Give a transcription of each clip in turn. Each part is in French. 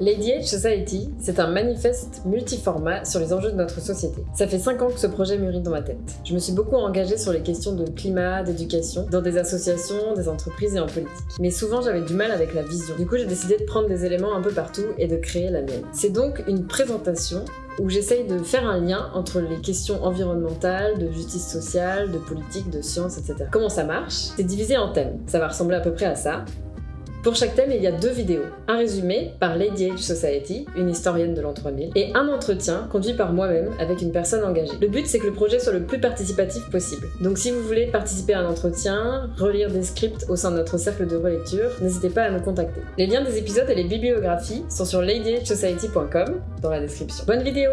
Lady Age Society, c'est un manifeste multiformat sur les enjeux de notre société. Ça fait 5 ans que ce projet mûrit dans ma tête. Je me suis beaucoup engagée sur les questions de climat, d'éducation, dans des associations, des entreprises et en politique. Mais souvent j'avais du mal avec la vision. Du coup j'ai décidé de prendre des éléments un peu partout et de créer la mienne. C'est donc une présentation où j'essaye de faire un lien entre les questions environnementales, de justice sociale, de politique, de science, etc. Comment ça marche? C'est divisé en thèmes. Ça va ressembler à peu près à ça. Pour chaque thème, il y a deux vidéos. Un résumé par Lady Age Society, une historienne de l'an 3000, et un entretien conduit par moi-même avec une personne engagée. Le but, c'est que le projet soit le plus participatif possible. Donc si vous voulez participer à un entretien, relire des scripts au sein de notre cercle de relecture, n'hésitez pas à nous contacter. Les liens des épisodes et les bibliographies sont sur ladyagesociety.com dans la description. Bonne vidéo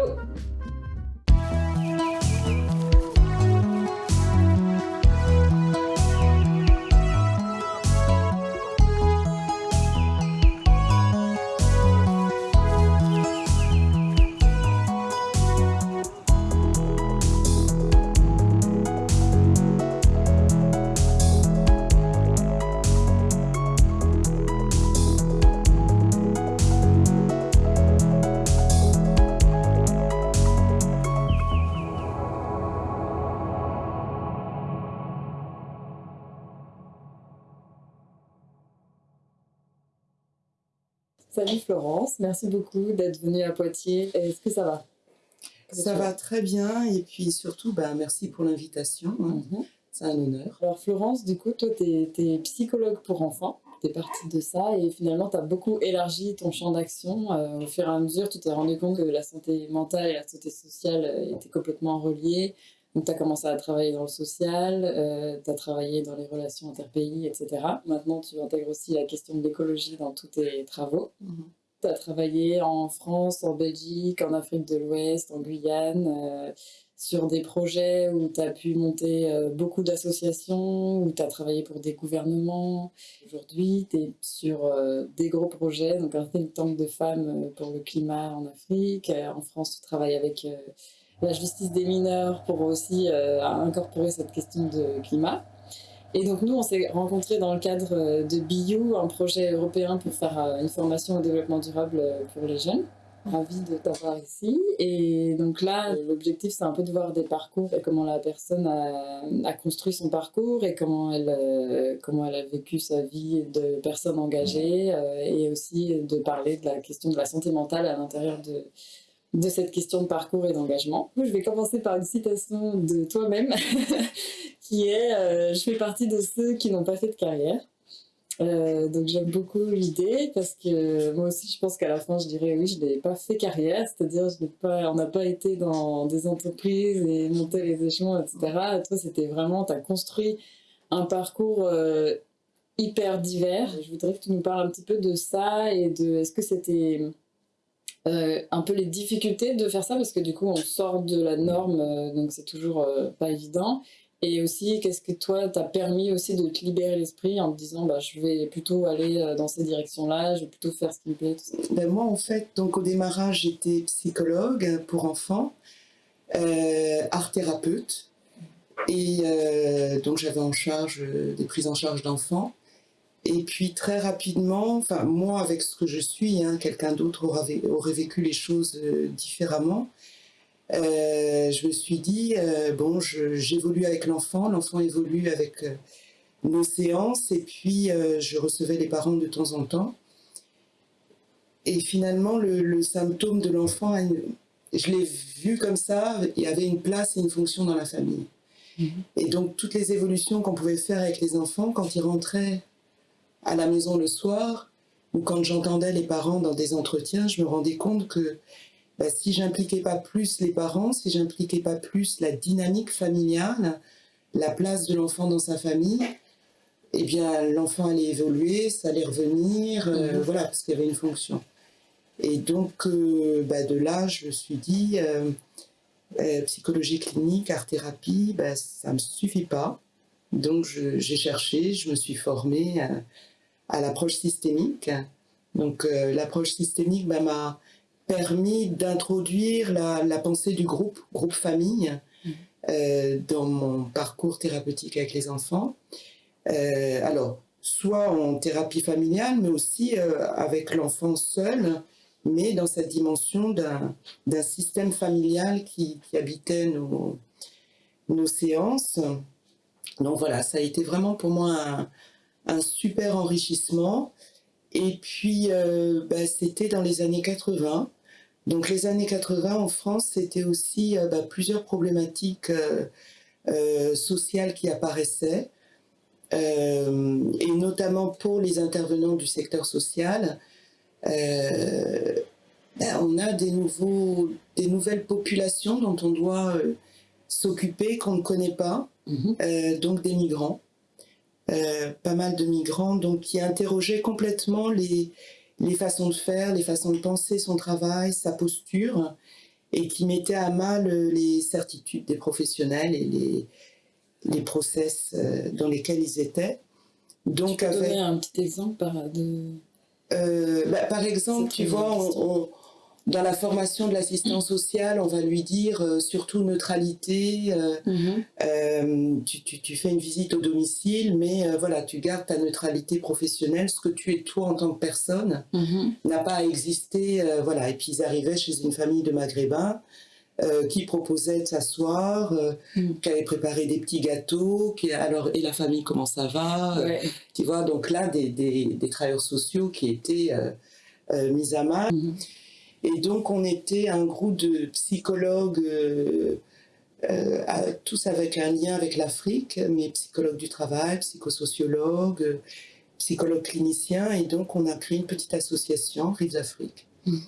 Florence, merci beaucoup d'être venue à Poitiers. Est-ce que ça va? Ça va très bien et puis surtout, bah, merci pour l'invitation. Hein. Mhm. C'est un honneur. Alors Florence, du coup, toi, tu es, psychologue pour enfants. Tu es partie de ça et finalement, tu as beaucoup élargi ton champ d'action. Euh, au fur et à mesure, tu t'es rendu compte que la santé mentale et la santé sociale euh, étaient complètement reliées. Donc, tu as commencé à travailler dans le social, euh, tu as travaillé dans les relations interpays, etc. Maintenant, tu intègres aussi la question de l'écologie dans tous tes travaux. Mhm. Tu as travaillé en France, en Belgique, en Afrique de l'Ouest, en Guyane, euh, sur des projets où tu as pu monter euh, beaucoup d'associations, où tu as travaillé pour des gouvernements. Aujourd'hui, tu es sur des gros projets, donc un think tank de femmes pour le climat en Afrique. en France, tu travailles avec la justice des mineurs pour aussi euh, incorporer cette question de climat. Et donc nous, on s'est rencontrés dans le cadre euh, de BIU, un projet européen pour faire euh, une formation au développement durable pour les jeunes. Ravi de t'avoir ici. Et donc là, l'objectif, c'est un peu de voir des parcours et comment la personne a, construit son parcours et comment elle, comment elle a vécu sa vie de personne engagée et aussi de parler de la question de la santé mentale à l'intérieur de, de cette question de parcours et d'engagement. Je vais commencer par une citation de toi-même qui est euh, Je fais partie de ceux qui n'ont pas fait de carrière euh, donc j'aime beaucoup l'idée parce que moi aussi je pense qu'à la fin je dirais oui je n'ai pas fait carrière, c'est-à-dire on n'a pas été dans des entreprises et monté les échelons etc. toi c'était vraiment, tu as construit un parcours euh, hyper divers. Je voudrais que tu nous parles un petit peu de ça et de est-ce que c'était euh, un peu les difficultés de faire ça parce que du coup on sort de la norme euh, donc c'est toujours euh, pas évident. Et aussi qu'est-ce que toi t'as permis aussi de te libérer l'esprit en te disant bah je vais plutôt aller dans ces directions là je vais plutôt faire ce qui me plaît Ben, moi en fait donc au démarrage j'étais psychologue pour enfants art thérapeute. Et donc j'avais en charge des prises en charge d'enfants et puis très rapidement, enfin moi avec ce que je suis, hein, quelqu'un d'autre aurait, aurait, vécu les choses euh, différemment. Euh, je me suis dit, euh, bon, j'évolue avec l'enfant, l'enfant évolue avec nos séances, et puis je recevais les parents de temps en temps. Et finalement, le, symptôme de l'enfant, je l'ai vu comme ça, il y avait une place et une fonction dans la famille. Mm-hmm. Et donc, toutes les évolutions qu'on pouvait faire avec les enfants, quand ils rentraient à la maison le soir, ou quand j'entendais les parents dans des entretiens, je me rendais compte que bah, si j'impliquais pas plus les parents, si j'impliquais pas plus la dynamique familiale, la place de l'enfant dans sa famille, eh bien l'enfant allait évoluer, ça allait revenir, euh, mhm. voilà, parce qu'il y avait une fonction. Et donc, euh, bah, de là, je me suis dit, euh, psychologie clinique, art-thérapie, bah, ça ne me suffit pas. Donc, j'ai cherché, je me suis formée à l'approche systémique. Donc euh, l'approche systémique bah, m'a permis d'introduire la, pensée du groupe, groupe famille, mmh. euh, dans mon parcours thérapeutique avec les enfants. Euh, alors, soit en thérapie familiale, mais aussi avec l'enfant seul, mais dans cette dimension d'un système familial qui, habitait nos, nos, séances. Donc voilà, ça a été vraiment pour moi un, super enrichissement. Et puis, euh, bah, c'était dans les années 80. Donc les années 80 en France, c'était aussi euh, bah, plusieurs problématiques euh, sociales qui apparaissaient. et notamment pour les intervenants du secteur social, ben, on a des, nouveaux, des nouvelles populations dont on doit s'occuper, qu'on ne connaît pas, mhm. euh, donc des migrants. pas mal de migrants, donc qui interrogeaient complètement les, les façons de faire, les façons de penser son travail, sa posture, et qui mettaient à mal les certitudes des professionnels et les, les process dans lesquels ils étaient. Donc, tu peux donner un petit exemple de, euh, bah, par exemple, tu vois, dans la formation de l'assistant social, on va lui dire euh, surtout neutralité. Euh, mhm. tu, fais une visite au domicile, mais voilà, tu gardes ta neutralité professionnelle. Ce que tu es toi en tant que personne mhm. n'a pas à exister. voilà. Et puis ils arrivaient chez une famille de Maghrébins. Euh, qui proposait de s'asseoir, euh, mm. qui avait préparé des petits gâteaux, qui, alors, et la famille, comment ça va euh, Tu vois, donc là, des, des, des travailleurs sociaux qui étaient mis à mal. Et donc, on était un groupe de psychologues, tous avec un lien avec l'Afrique, mais psychologues du travail, psychosociologues, psychologues cliniciens, et donc on a créé une petite association, Rives d'Afrique. Mm.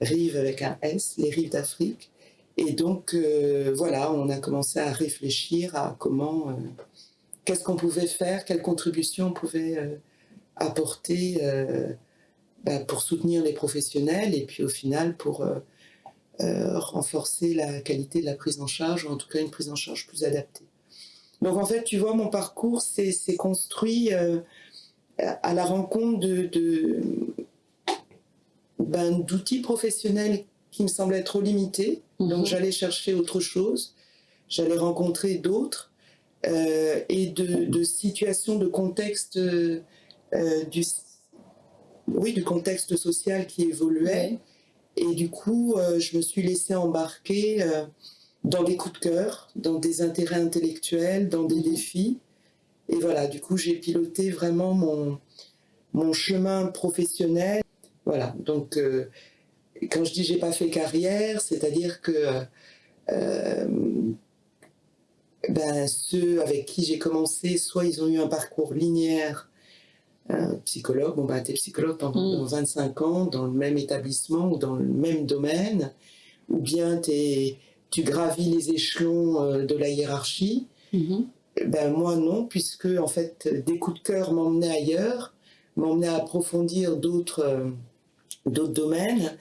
Rives avec un S, les Rives d'Afrique. Et donc, euh, voilà, on a commencé à réfléchir à comment, euh, qu'est-ce qu'on pouvait faire, quelle contribution on pouvait euh, apporter bah, pour soutenir les professionnels et puis au final pour renforcer la qualité de la prise en charge, ou en tout cas une prise en charge plus adaptée. Donc en fait, tu vois, mon parcours s'est construit à la rencontre de, ben, d'outils professionnels qui me semblaient trop limités donc mhm. j'allais chercher autre chose, j'allais rencontrer d'autres euh, et de, situations, de contexte, euh, du, oui, du contexte social qui évoluait. Et du coup, euh, je me suis laissée embarquer dans des coups de cœur, dans des intérêts intellectuels, dans des mhm. défis. Et voilà, du coup, j'ai piloté vraiment mon, mon chemin professionnel. Voilà, donc quand je dis j'ai pas fait carrière, c'est-à-dire que euh, ben, ceux avec qui j'ai commencé, soit ils ont eu un parcours linéaire, un psychologue, bon ben t'es psychologue pendant 25 mm. ans dans le même établissement ou dans le même domaine, ou bien es, tu gravis les échelons euh, de la hiérarchie. Mm-hmm. Ben moi non, puisque en fait des coups de cœur m'emmenaient ailleurs, m'emmenaient à approfondir d'autres euh, d'autres domaines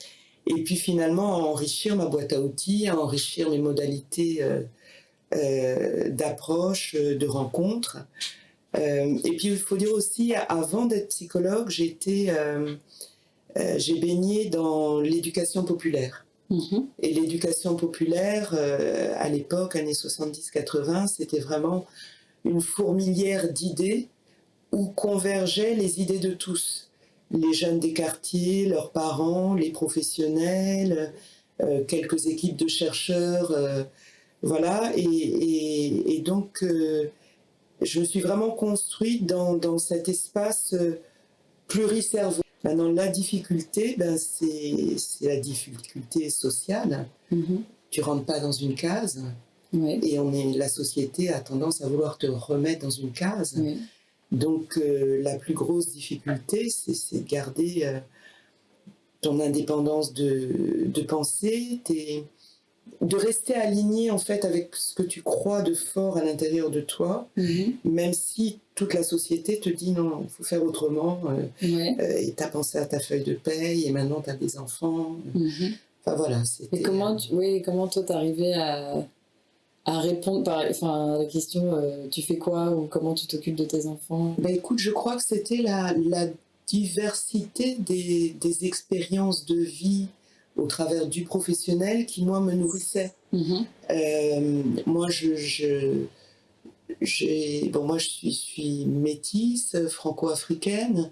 et puis finalement à enrichir ma boîte à outils, à enrichir mes modalités euh, euh, d'approche, euh, de rencontre. Et puis il faut dire aussi, avant d'être psychologue, j'ai j'ai baigné dans l'éducation populaire. Mm-hmm. Et l'éducation populaire, à l'époque, années 70-80, c'était vraiment une fourmilière d'idées où convergeaient les idées de tous les jeunes des quartiers, leurs parents, les professionnels, euh, quelques équipes de chercheurs, euh, voilà. Et, donc, euh, je me suis vraiment construite dans, cet espace pluricerveau. Maintenant, la difficulté, ben, c'est la difficulté sociale. Mm-hmm. Tu rentres pas dans une case. Et on est, la société a tendance à vouloir te remettre dans une case. Donc euh, la plus grosse difficulté, c'est de garder euh, ton indépendance de, de pensée, de rester aligné en fait avec ce que tu crois de fort à l'intérieur de toi, mhm. même si toute la société te dit non, il faut faire autrement, euh, et tu as pensé à ta feuille de paye, et maintenant tu as des enfants. Mhm. Enfin voilà. Et comment, oui, comment toi t'arrivais à à répondre par, enfin, à la question euh, tu fais quoi ou comment tu t'occupes de tes enfants? Bah écoute, je crois que c'était la, la, diversité des, des, expériences de vie au travers du professionnel qui, moi, me nourrissait. Mm-hmm. Euh, moi, je, je, bon, moi, je suis, suis métisse, franco-africaine.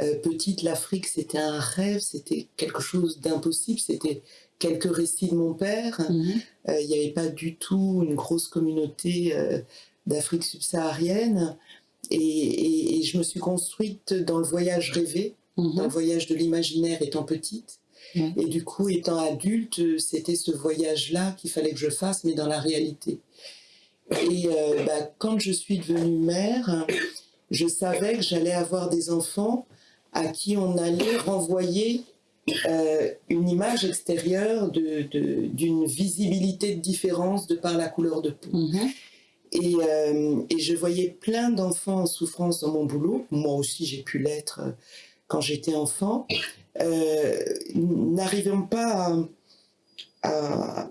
Euh, petite, l'Afrique, c'était un rêve, c'était quelque chose d'impossible, c'était quelques récits de mon père. Mhm. Euh, Il n'y avait pas du tout une grosse communauté d'Afrique subsaharienne. Et, et- et je me suis construite dans le voyage rêvé, dans le Mhm. voyage de l'imaginaire étant petite. Ouais. Et du coup, étant adulte, c'était ce voyage-là qu'il fallait que je fasse, mais dans la réalité. Et euh, bah, quand je suis devenue mère, je savais que j'allais avoir des enfants à qui on allait renvoyer euh, une image extérieure de- de- d'une visibilité de différence de par la couleur de peau. Mhm. Et, euh, et je voyais plein d'enfants en souffrance dans mon boulot. Moi aussi, j'ai pu l'être quand j'étais enfant. Euh, N'arrivant pas à, à-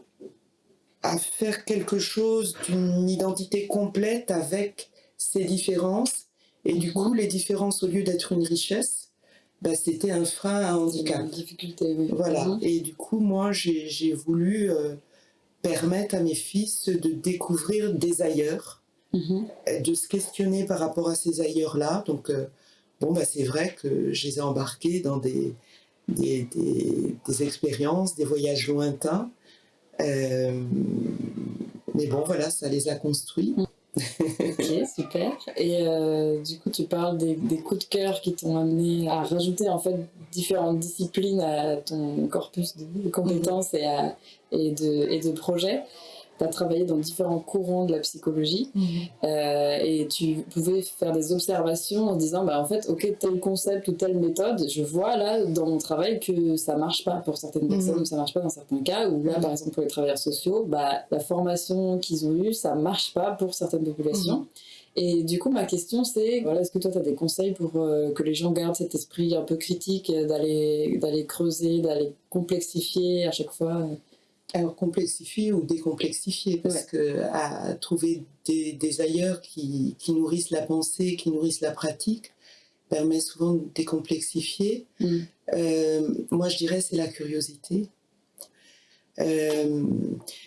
à faire quelque chose d'une identité complète avec ces différences. Et du coup, les différences, au lieu d'être une richesse, bah, c'était un frein, un handicap. Une difficulté, oui. Voilà. Mhm. Et du coup, moi, j'ai voulu euh, permettre à mes fils de découvrir des ailleurs, Mhm. euh, de se questionner par rapport à ces ailleurs-là. Donc, euh, bon, bah, c'est vrai que je les ai embarqués dans des, des, des- expériences, des voyages lointains. Euh, mais bon, voilà, ça les a construits. Ok, super. Et euh, du coup, tu parles des, des coups de cœur qui t'ont amené à rajouter en fait différentes disciplines à ton corpus de, de compétences et, à- et, de, et de projets. Tu as travaillé dans différents courants de la psychologie euh, et tu pouvais faire des observations en disant bah, en fait, ok, tel concept ou telle méthode, je vois là dans mon travail que ça marche pas pour certaines personnes Mhm. ou ça marche pas dans certains cas. Ou là, Mhm. par exemple, pour les travailleurs sociaux, bah, la formation qu'ils ont eue, ça marche pas pour certaines populations. Et du coup, ma question, c'est voilà, est-ce que toi, tu as des conseils pour euh, que les gens gardent cet esprit un peu critique, euh, d'aller creuser, d'aller complexifier à chaque fois complexifier ou décomplexifier, parce Ouais. que à trouver des, des ailleurs qui, qui nourrissent la pensée, qui nourrissent la pratique, permet souvent de décomplexifier. Mm. Euh, moi, je dirais c'est la curiosité. Euh,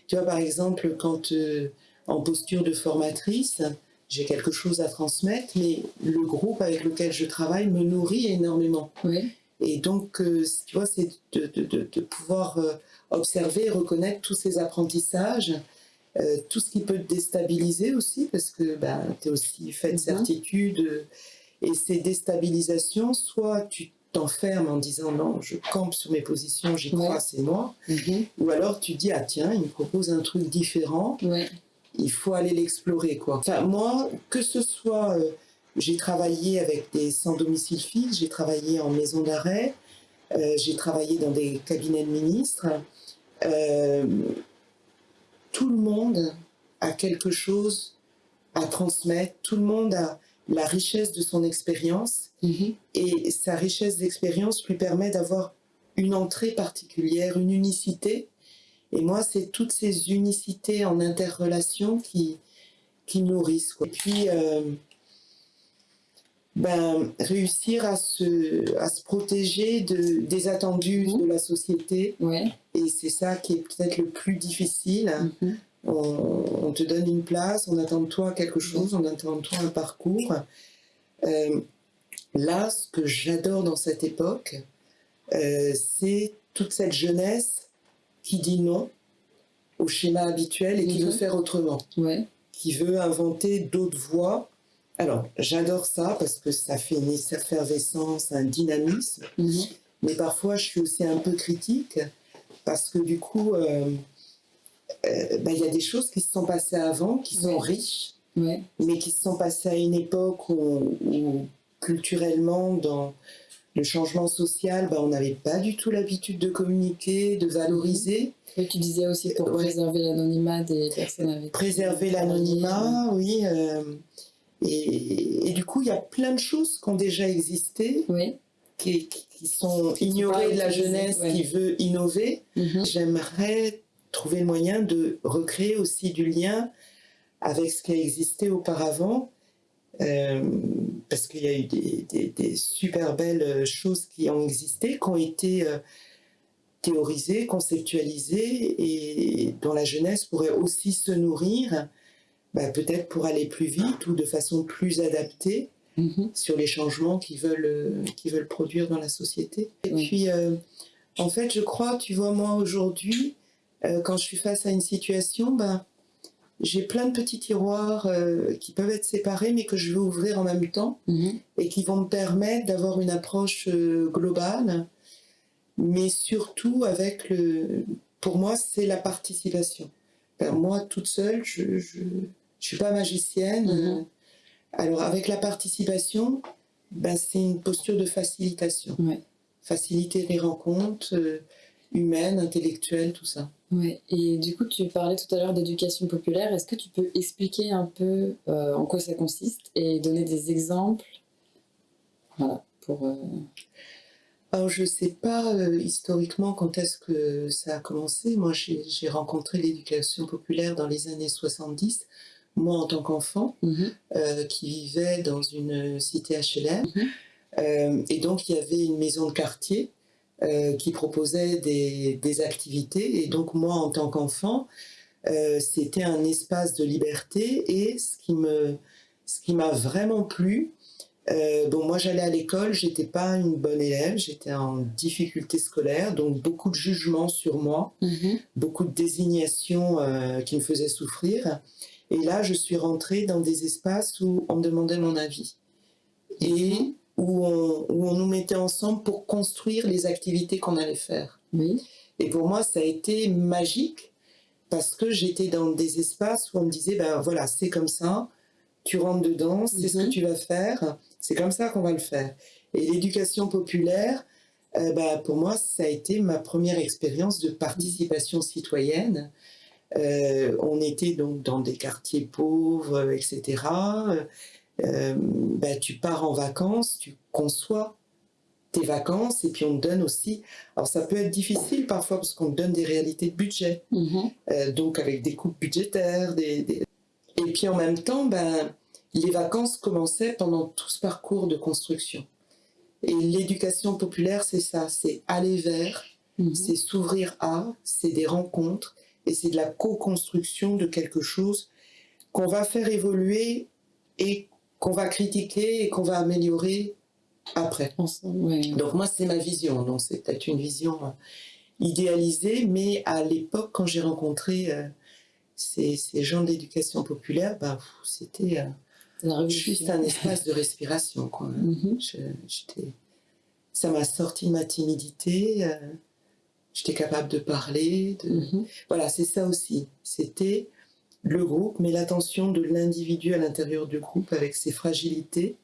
tu vois, par exemple, quand euh, en posture de formatrice, j'ai quelque chose à transmettre, mais le groupe avec lequel je travaille me nourrit énormément. Oui. Et donc, euh, tu vois, c'est de, de- de- de pouvoir euh, observer et reconnaître tous ces apprentissages, euh, tout ce qui peut te déstabiliser aussi, parce que ben, tu es aussi fait de Mhm. certitude. euh, et ces déstabilisations, soit tu t'enfermes en disant non, je campe sur mes positions, j'y crois, Ouais. c'est moi. Mhm. Ou alors tu dis, ah tiens, il me propose un truc différent, Ouais. il faut aller l'explorer quoi. Enfin moi, que ce soit, euh, j'ai travaillé avec des sans domicile fixe, j'ai travaillé en maison d'arrêt, euh, j'ai travaillé dans des cabinets de ministres. euh, tout le monde a quelque chose à transmettre, tout le monde a la richesse de son expérience Mhm. et sa richesse d'expérience lui permet d'avoir une entrée particulière, une unicité. Et moi, c'est toutes ces unicités en interrelation qui, qui nourrissent. quoi. Et puis, euh, ben, réussir à se, à se protéger de, des attendus Mhm. de la société. Ouais. Et c'est ça qui est peut-être le plus difficile. Mhm. On, on te donne une place, on attend de toi quelque chose, on attend de toi un parcours. Euh, là, ce que j'adore dans cette époque, euh, c'est toute cette jeunesse qui dit non au schéma habituel et qui Mhm. veut faire autrement, Ouais. qui veut inventer d'autres voies. Alors, j'adore ça parce que ça fait une effervescence, un dynamisme. Mhm. Mais parfois, je suis aussi un peu critique parce que du coup, euh, euh, ben, il y a des choses qui se sont passées avant, qui sont Ouais. riches, Ouais. mais qui se sont passées à une époque où, où culturellement, dans le changement social, ben, on n'avait pas du tout l'habitude de communiquer, de valoriser, Et tu disais aussi pour Ouais. préserver l'anonymat des personnes avec préserver l'anonymat, oui. euh, et, et du coup, il y a plein de choses qui ont déjà existé, Oui. qui, qui sont ignorées de la jeunesse ouais. qui veut innover. Mhm. J'aimerais trouver le moyen de recréer aussi du lien avec ce qui a existé auparavant, euh, parce qu'il y a eu des, des- des super belles choses qui ont existé, qui ont été euh, théorisées, conceptualisées, et dont la jeunesse pourrait aussi se nourrir, bah, peut-être pour aller plus vite ou de façon plus adaptée. Mhm. sur les changements qu'ils veulent, euh, qu'ils veulent produire dans la société. Et Oui. puis, euh, en fait, je crois, tu vois, moi aujourd'hui, euh, quand je suis face à une situation, ben, j'ai plein de petits tiroirs euh, qui peuvent être séparés, mais que je veux ouvrir en même temps Mhm. et qui vont me permettre d'avoir une approche euh, globale, mais surtout avec le. Pour moi, c'est la participation. Ben, moi, toute seule, je, je suis pas magicienne. Mhm. euh, alors, avec la participation, ben, c'est une posture de facilitation. Ouais. Faciliter les rencontres euh, humaines, intellectuelles, tout ça. Ouais. Et du coup, tu parlais tout à l'heure d'éducation populaire. Est-ce que tu peux expliquer un peu euh, en quoi ça consiste et donner des exemples Voilà, pour. euh, Alors, je ne sais pas euh, historiquement quand est-ce que ça a commencé. Moi, j'ai rencontré l'éducation populaire dans les années 70, moi en tant qu'enfant, mhm. euh, qui vivait dans une cité HLM. Mhm. Euh, et donc, il y avait une maison de quartier euh, qui proposait des, des activités. Et donc, moi, en tant qu'enfant, c'était un espace de liberté. Et ce qui me, ce qui m'a vraiment plu, bon, moi j'allais à l'école, j'étais pas une bonne élève, j'étais en difficulté scolaire, donc beaucoup de jugements sur moi, Mhm. beaucoup de désignations qui me faisaient souffrir. Et là, je suis rentrée dans des espaces où on me demandait mon avis et où on, où on nous mettait ensemble pour construire les activités qu'on allait faire. Oui. Et pour moi, ça a été magique parce que j'étais dans des espaces où on me disait, ben voilà, c'est comme ça, tu rentres dedans, c'est ce que Mhm. tu vas faire, c'est comme ça qu'on va le faire. Et l'éducation populaire, euh, bah, pour moi, ça a été ma première expérience de participation citoyenne. Euh, on était donc dans des quartiers pauvres, euh, etc. Euh, bah, tu pars en vacances, tu conçois tes vacances et puis on te donne aussi. Alors ça peut être difficile parfois parce qu'on te donne des réalités de budget, Mhm. euh, donc avec des coupes budgétaires. Des, des- Et puis en même temps, ben, les vacances commençaient pendant tout ce parcours de construction. Et l'éducation populaire, c'est ça, c'est aller vers, Mhm. c'est s'ouvrir à, c'est des rencontres et c'est de la co-construction de quelque chose qu'on va faire évoluer et qu'on va critiquer et qu'on va améliorer après. Donc moi, c'est ma vision. Donc c'est peut-être une vision euh, idéalisée, mais à l'époque, quand j'ai rencontré euh, ces, ces gens de l'éducation populaire, bah, c'était euh, juste un espace de respiration. Quoi. Mhm. Je- ça m'a sorti de ma timidité. euh, J'étais capable de parler. De... Mhm. Voilà, c'est ça aussi. C'était le groupe, mais l'attention de l'individu à l'intérieur du groupe avec ses fragilités.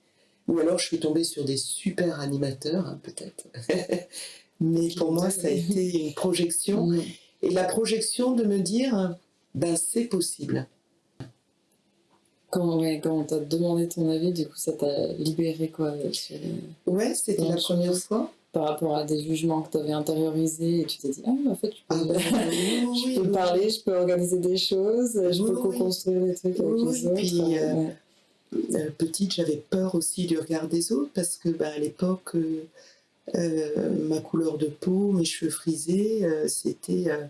Ou alors je suis tombée sur des super animateurs, hein, peut-être. mais pour moi, ça a été une projection. Mhm. Et la projection de me dire, ben c'est possible. Quand, ouais, quand on t'a demandé ton avis, du coup, ça t'a libéré quoi sur les- Ouais, c'était la première fois. Par rapport à des jugements que tu avais intériorisés et tu t'es dit, ah, mais en fait, je peux, Ah, bah, oui, je oui, peux oui. parler, je peux organiser des choses, je peux co-construire des trucs avec les autres. puis, euh, ouais. Euh, petite, j'avais peur aussi du regard des autres parce que bah, à l'époque, euh, euh, ma couleur de peau, mes cheveux frisés, euh, c'était euh,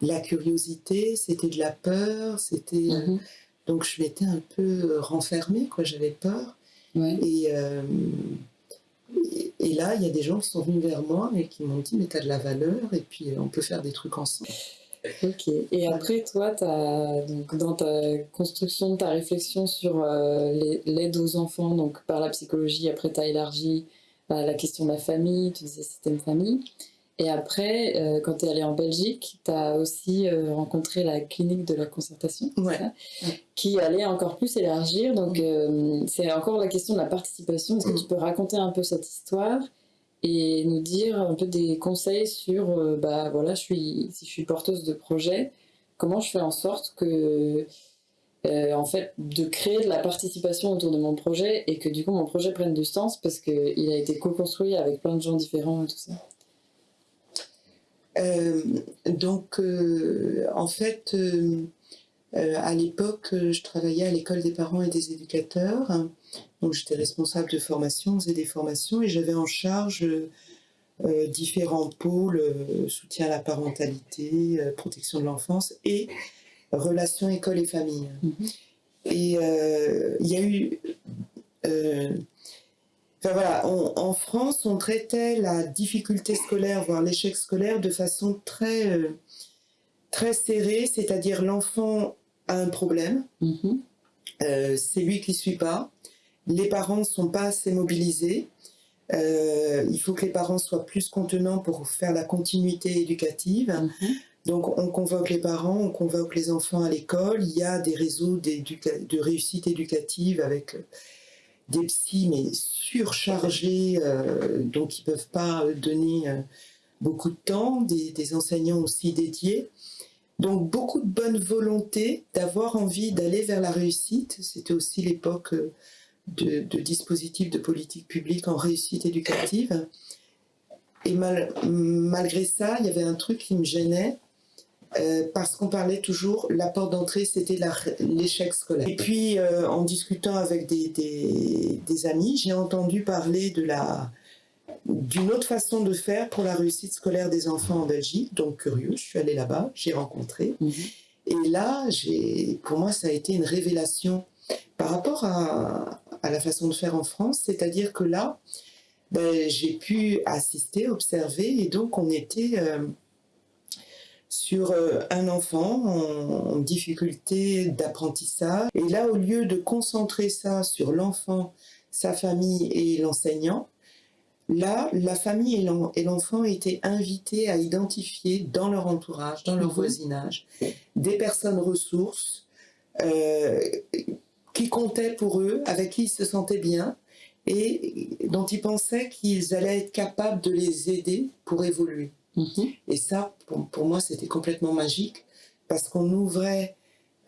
de la curiosité, c'était de la peur, c'était euh, Mhm. donc je m'étais un peu renfermée, quoi. J'avais peur Ouais. et, euh, et et là, il y a des gens qui sont venus vers moi et qui m'ont dit mais t'as de la valeur et puis euh, on peut faire des trucs ensemble. Ok. Et après, toi, donc, dans ta construction ta réflexion sur euh, l'aide aux enfants, donc par la psychologie, après, tu as élargi à la question de la famille, tu disais système famille. Et après, euh, quand tu es allé en Belgique, tu as aussi euh, rencontré la clinique de la concertation, Ouais. ça qui allait encore plus élargir. Donc, euh, c'est encore la question de la participation. Est-ce que tu peux raconter un peu cette histoire et nous dire un peu des conseils sur, bah voilà, je suis, si je suis porteuse de projet, comment je fais en sorte que, en fait, de créer de la participation autour de mon projet et que du coup mon projet prenne du sens parce qu'il a été co-construit avec plein de gens différents et tout ça? Euh, donc, euh, en fait, euh, à l'époque, je travaillais à l'école des parents et des éducateurs. Donc, j'étais responsable de formation, on faisait des formations et j'avais en charge euh, différents pôles euh, soutien à la parentalité, euh, protection de l'enfance et relations école et famille. Mhm. Et il y a eu Enfin voilà, en France, on traitait la difficulté scolaire, voire l'échec scolaire, de façon très, très serrée, c'est-à-dire l'enfant a un problème, mm-hmm. c'est lui qui ne suit pas, les parents ne sont pas assez mobilisés, euh, il faut que les parents soient plus contenants pour faire la continuité éducative. Mhm. Donc on convoque les parents, on convoque les enfants à l'école. Il y a des réseaux de réussite éducative avec euh, des psys mais surchargés, euh, donc ils ne peuvent pas donner beaucoup de temps, des, enseignants aussi dédiés. Donc beaucoup de bonne volonté, d'avoir envie d'aller vers la réussite. C'était aussi l'époque de, dispositifs de politique publique en réussite éducative. Et malgré ça, il y avait un truc qui me gênait, euh, parce qu'on parlait toujours, la porte d'entrée, c'était l'échec scolaire. Et puis, euh, en discutant avec des, des, amis, j'ai entendu parler de la d'une autre façon de faire pour la réussite scolaire des enfants en Belgique. Donc, curieux, je suis allée là-bas, j'ai rencontré. Mhm. Et là, pour moi, ça a été une révélation par rapport à, à la façon de faire en France, c'est-à-dire que là, ben, j'ai pu assister, observer, et donc on était euh, sur euh, un enfant en, difficulté d'apprentissage. Et là, au lieu de concentrer ça sur l'enfant, sa famille et l'enseignant, là, la famille et l'enfant étaient invités à identifier dans leur entourage, dans leur mhm. voisinage, des personnes ressources euh, qui comptaient pour eux, avec qui ils se sentaient bien et dont ils pensaient qu'ils allaient être capables de les aider pour évoluer. Mhm. Et ça, pour, moi, c'était complètement magique parce qu'on ouvrait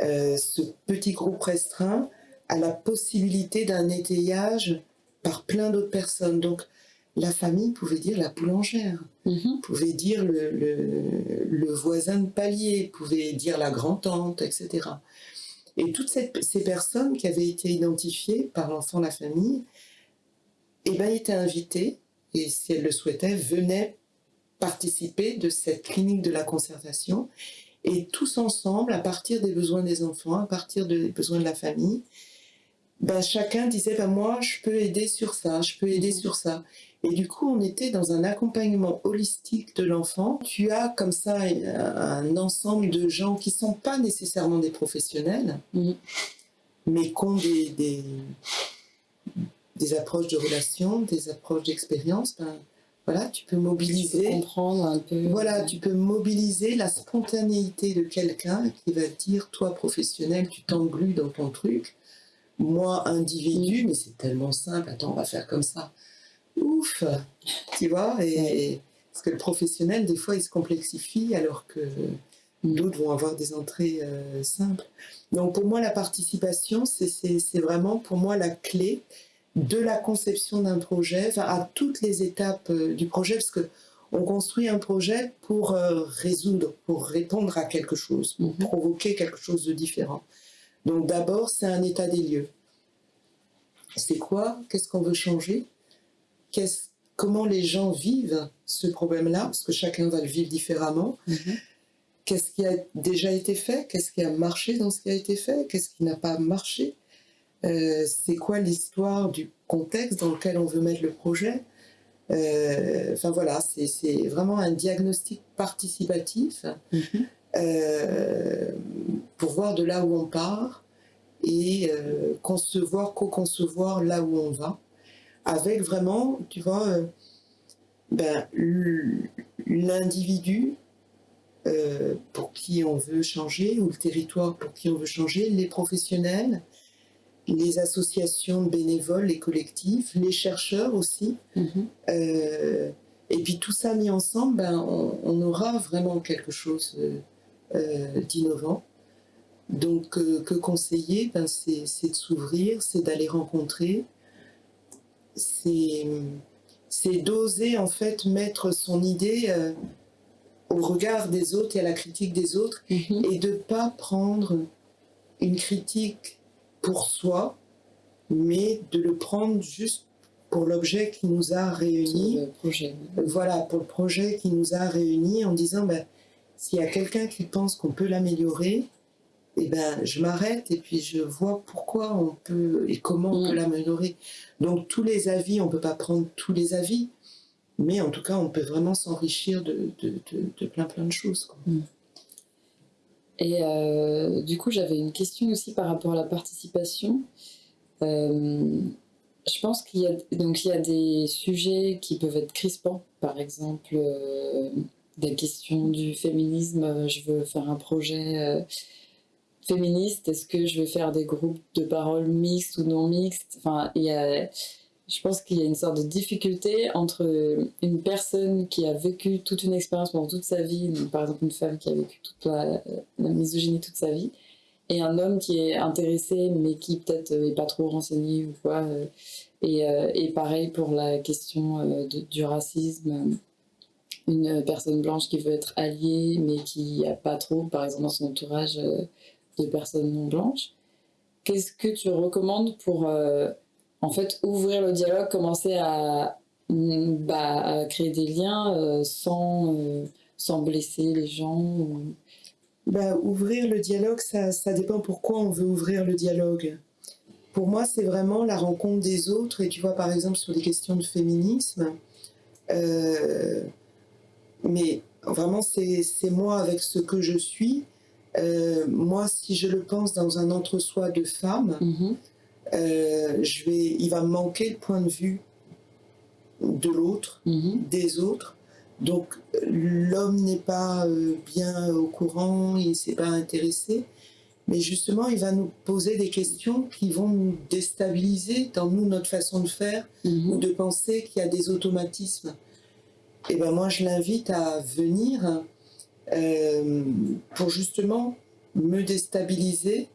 euh, ce petit groupe restreint à la possibilité d'un étayage par plein d'autres personnes. Donc, la famille pouvait dire la boulangère, mhm. pouvait dire le, le, voisin de palier, pouvait dire la grand-tante, etc. Et toutes ces personnes qui avaient été identifiées par l'enfant, la famille, eh ben, étaient invitées, et si elles le souhaitaient, venaient participer de cette clinique de la conservation. Et tous ensemble, à partir des besoins des enfants, à partir des besoins de la famille, ben, chacun disait ben, moi je peux aider sur ça, je peux aider sur ça. Et du coup, on était dans un accompagnement holistique de l'enfant. Tu as comme ça un ensemble de gens qui ne sont pas nécessairement des professionnels, mhm. mais qui ont des, des, approches de relations, des approches d'expérience. Ben, voilà, tu peux mobiliser. comprendre un peu. Voilà, tu peux mobiliser la spontanéité de quelqu'un qui va dire, toi professionnel, tu t'englues dans ton truc. Moi, individu, mhm. mais c'est tellement simple, attends, on va faire comme ça ouf, tu vois, et, parce que le professionnel, des fois, il se complexifie alors que d'autres vont avoir des entrées euh, simples. Donc pour moi, la participation, c'est vraiment pour moi la clé de la conception d'un projet, à toutes les étapes euh, du projet, parce que on construit un projet pour euh, résoudre, pour répondre à quelque chose, pour mhm. provoquer quelque chose de différent. Donc d'abord, c'est un état des lieux. C'est quoi? Qu'est-ce qu'on veut changer? Comment les gens vivent ce problème-là, parce que chacun va le vivre différemment. Mhm. Qu'est-ce qui a déjà été fait? Qu'est-ce qui a marché dans ce qui a été fait? Qu'est-ce qui n'a pas marché? Euh, C'est quoi l'histoire du contexte dans lequel on veut mettre le projet? Euh, Enfin voilà, c'est vraiment un diagnostic participatif mhm. euh, pour voir de là où on part et concevoir, co-concevoir là où on va avec vraiment, tu vois, ben, l'individu euh, pour qui on veut changer, ou le territoire pour qui on veut changer, les professionnels, les associations bénévoles, les collectifs, les chercheurs aussi. Mm-hmm. Euh, et puis tout ça mis ensemble, ben, on, aura vraiment quelque chose d'innovant. Donc que conseiller, ben, c'est de s'ouvrir, c'est d'aller rencontrer, c'est d'oser en fait mettre son idée euh, au regard des autres et à la critique des autres mhm. et de ne pas prendre une critique pour soi, mais de le prendre juste pour l'objet qui nous a réunis. Voilà, pour le projet qui nous a réunis en disant ben, s'il y a quelqu'un qui pense qu'on peut l'améliorer, et ben, je m'arrête et puis je vois pourquoi on peut et comment on peut Mm. l'améliorer. Donc tous les avis, on peut pas prendre tous les avis, mais en tout cas, on peut vraiment s'enrichir de, de, de- de plein plein de choses. quoi. Et euh, du coup, j'avais une question aussi par rapport à la participation. Euh, je pense qu'il y a y a des sujets qui peuvent être crispants, par exemple euh, des questions du féminisme. Je veux faire un projet féministe. Est-ce que je vais faire des groupes de parole mixtes ou non mixtes? Enfin, il y a, je pense qu'il y a une sorte de difficulté entre une personne qui a vécu toute une expérience pendant toute sa vie, par exemple une femme qui a vécu toute la, misogynie toute sa vie, et un homme qui est intéressé mais qui peut-être n'est pas trop renseigné ou quoi. euh, Et, euh, et pareil pour la question euh, du racisme. Une personne blanche qui veut être alliée mais qui n'a pas trop, par exemple dans son entourage, euh, de personnes non blanches. Qu'est-ce que tu recommandes pour euh, en fait ouvrir le dialogue, commencer à, bah, à créer des liens euh, sans, euh, sans blesser les gens ou... Bah, ouvrir le dialogue, ça, ça dépend pourquoi on veut ouvrir le dialogue. Pour moi, c'est vraiment la rencontre des autres. Et tu vois, par exemple, sur des questions de féminisme, euh, mais vraiment, c'est moi avec ce que je suis. Moi, si je le pense dans un entre-soi de femme, Mhm. Euh, je vais, il va me manquer le point de vue de l'autre, Mhm. des autres. Donc l'homme n'est pas euh, bien au courant, il ne s'est pas intéressé, mais justement il va nous poser des questions qui vont nous déstabiliser dans nous, notre façon de faire ou Mhm. de penser qu'il y a des automatismes. Et ben moi je l'invite à venir euh, pour justement me déstabiliser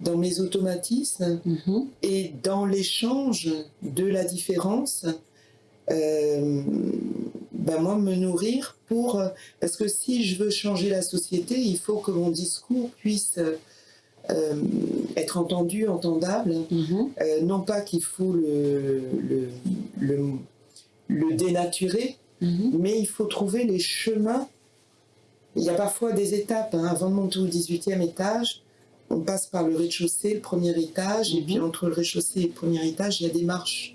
dans mes automatismes Mhm. et dans l'échange de la différence, euh, ben moi me nourrir pour parce que si je veux changer la société, il faut que mon discours puisse euh, être entendu, entendable. Mhm. Euh, non pas qu'il faut le, le, le, le dénaturer, Mhm. mais il faut trouver les chemins. Il y a parfois des étapes. hein. Avant de monter au 18e étage, on passe par le rez-de-chaussée, le premier étage, et Mhm. puis entre le rez-de-chaussée et le premier étage, il y a des marches.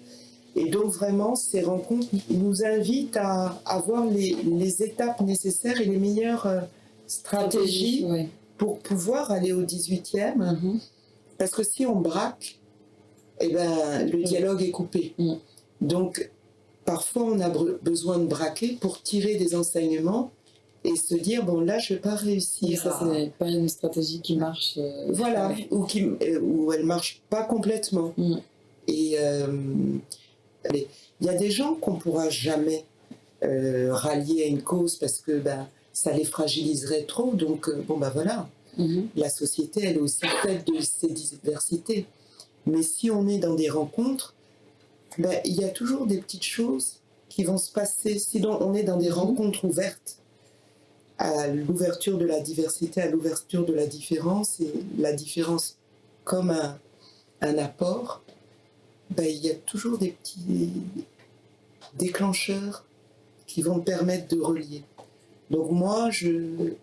Et donc vraiment, ces rencontres nous invitent à avoir les, les étapes nécessaires et les meilleures euh, stratégies pour pouvoir aller au 18e. Mhm. Parce que si on braque, eh ben, le dialogue est coupé. Donc, parfois, on a besoin de braquer pour tirer des enseignements et se dire, bon, là, je ne vais pas Mais réussir. ça, à- c'est pas une stratégie qui marche. euh, Voilà, ouais. ou, qui, euh, ou elle ne marche pas complètement. Mm. Et euh, il y a des gens qu'on ne pourra jamais euh, rallier à une cause parce que ben, ça les fragiliserait trop. Donc, bon, ben voilà Mhm. la société, elle est aussi faite de ces diversités. Mais si on est dans des rencontres, ben, il y a toujours des petites choses qui vont se passer. Sinon, on est dans des Mhm. rencontres ouvertes à l'ouverture de la diversité, à l'ouverture de la différence, et la différence comme un, un apport, ben, il y a toujours des petits déclencheurs qui vont permettre de relier. Donc moi, je,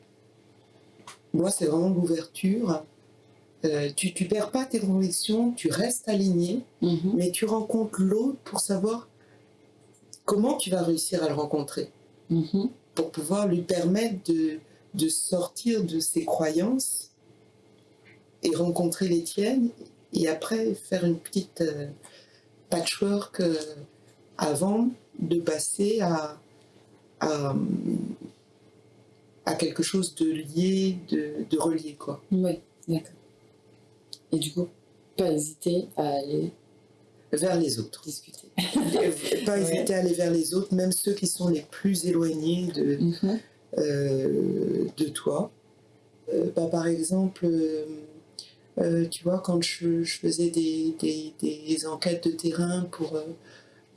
moi, c'est vraiment l'ouverture. Euh, tu ne perds pas tes convictions, tu restes aligné, Mhm. mais tu rencontres l'autre pour savoir comment tu vas réussir à le rencontrer, Mhm. Pour pouvoir lui permettre de, de sortir de ses croyances et rencontrer les tiennes, et après faire une petite euh, patchwork euh, avant de passer à, à, quelque chose de lié, de, de relié. Quoi. Oui, d'accord. Et du coup, pas hésiter à aller vers les autres. discuter. pas Ouais. hésiter à aller vers les autres, même ceux qui sont les plus éloignés de, Mhm. euh, de toi. Euh, bah, par exemple, euh, euh, tu vois, quand je, je faisais des, des- des enquêtes de terrain pour euh,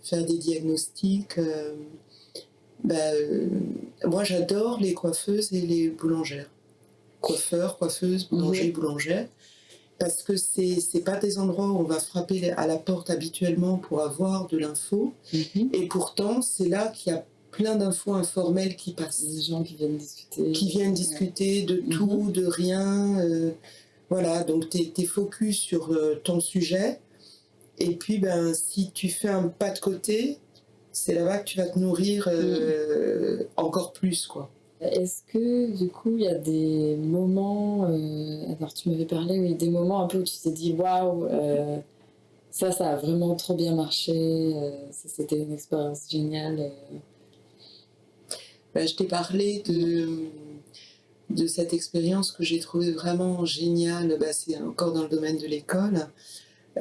faire des diagnostics, euh, bah, euh, moi j'adore les coiffeuses et les boulangères. Coiffeurs, coiffeuses, boulangers, boulangères. Parce que c'est pas des endroits où on va frapper à la porte habituellement pour avoir de l'info. Mhm. Et pourtant, c'est là qu'il y a plein d'infos informelles qui passent Des gens qui viennent discuter. qui viennent discuter de Mhm. tout, de rien. euh, Voilà, donc tu es, focus sur euh, ton sujet. Et puis, ben, si tu fais un pas de côté, c'est là-bas que tu vas te nourrir euh, mm. encore plus, quoi. Est-ce que, du coup, il y a des moments, euh, alors tu m'avais parlé, oui, des moments un peu où tu t'es dit, waouh, ça, ça a vraiment trop bien marché, c'était une expérience géniale ben, Je t'ai parlé de de cette expérience que j'ai trouvée vraiment géniale, bah, c'est encore dans le domaine de l'école,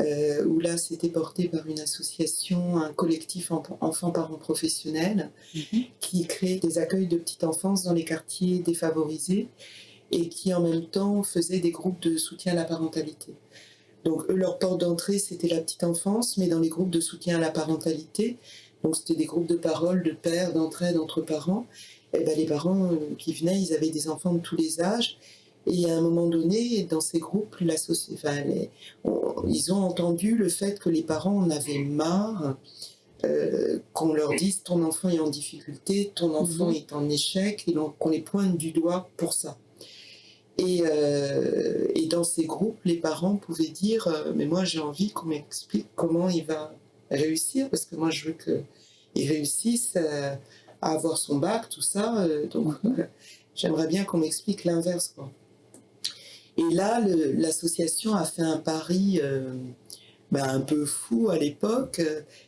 euh, où là c'était porté par une association, un collectif enfants-parents professionnels, mhm. qui crée des accueils de petite enfance dans les quartiers défavorisés et qui en même temps faisait des groupes de soutien à la parentalité. Donc eux, leur porte d'entrée c'était la petite enfance, mais dans les groupes de soutien à la parentalité, donc c'était des groupes de parole, de pères, d'entraide entre parents, eh ben, les parents euh, qui venaient, ils avaient des enfants de tous les âges. Et à un moment donné, dans ces groupes, la enfin, ils ont entendu le fait que les parents en avaient marre euh, qu'on leur dise ton enfant est en difficulté, ton enfant mhm. est en échec, et qu'on les pointe du doigt pour ça. Et, euh, et, dans ces groupes, les parents pouvaient dire Mais moi, j'ai envie qu'on m'explique comment il va réussir, parce que moi, je veux qu'il réussisse à avoir son bac, tout ça. Euh, donc, mhm. j'aimerais bien qu'on m'explique l'inverse. Et là, l'association a fait un pari euh, ben, un peu fou à l'époque.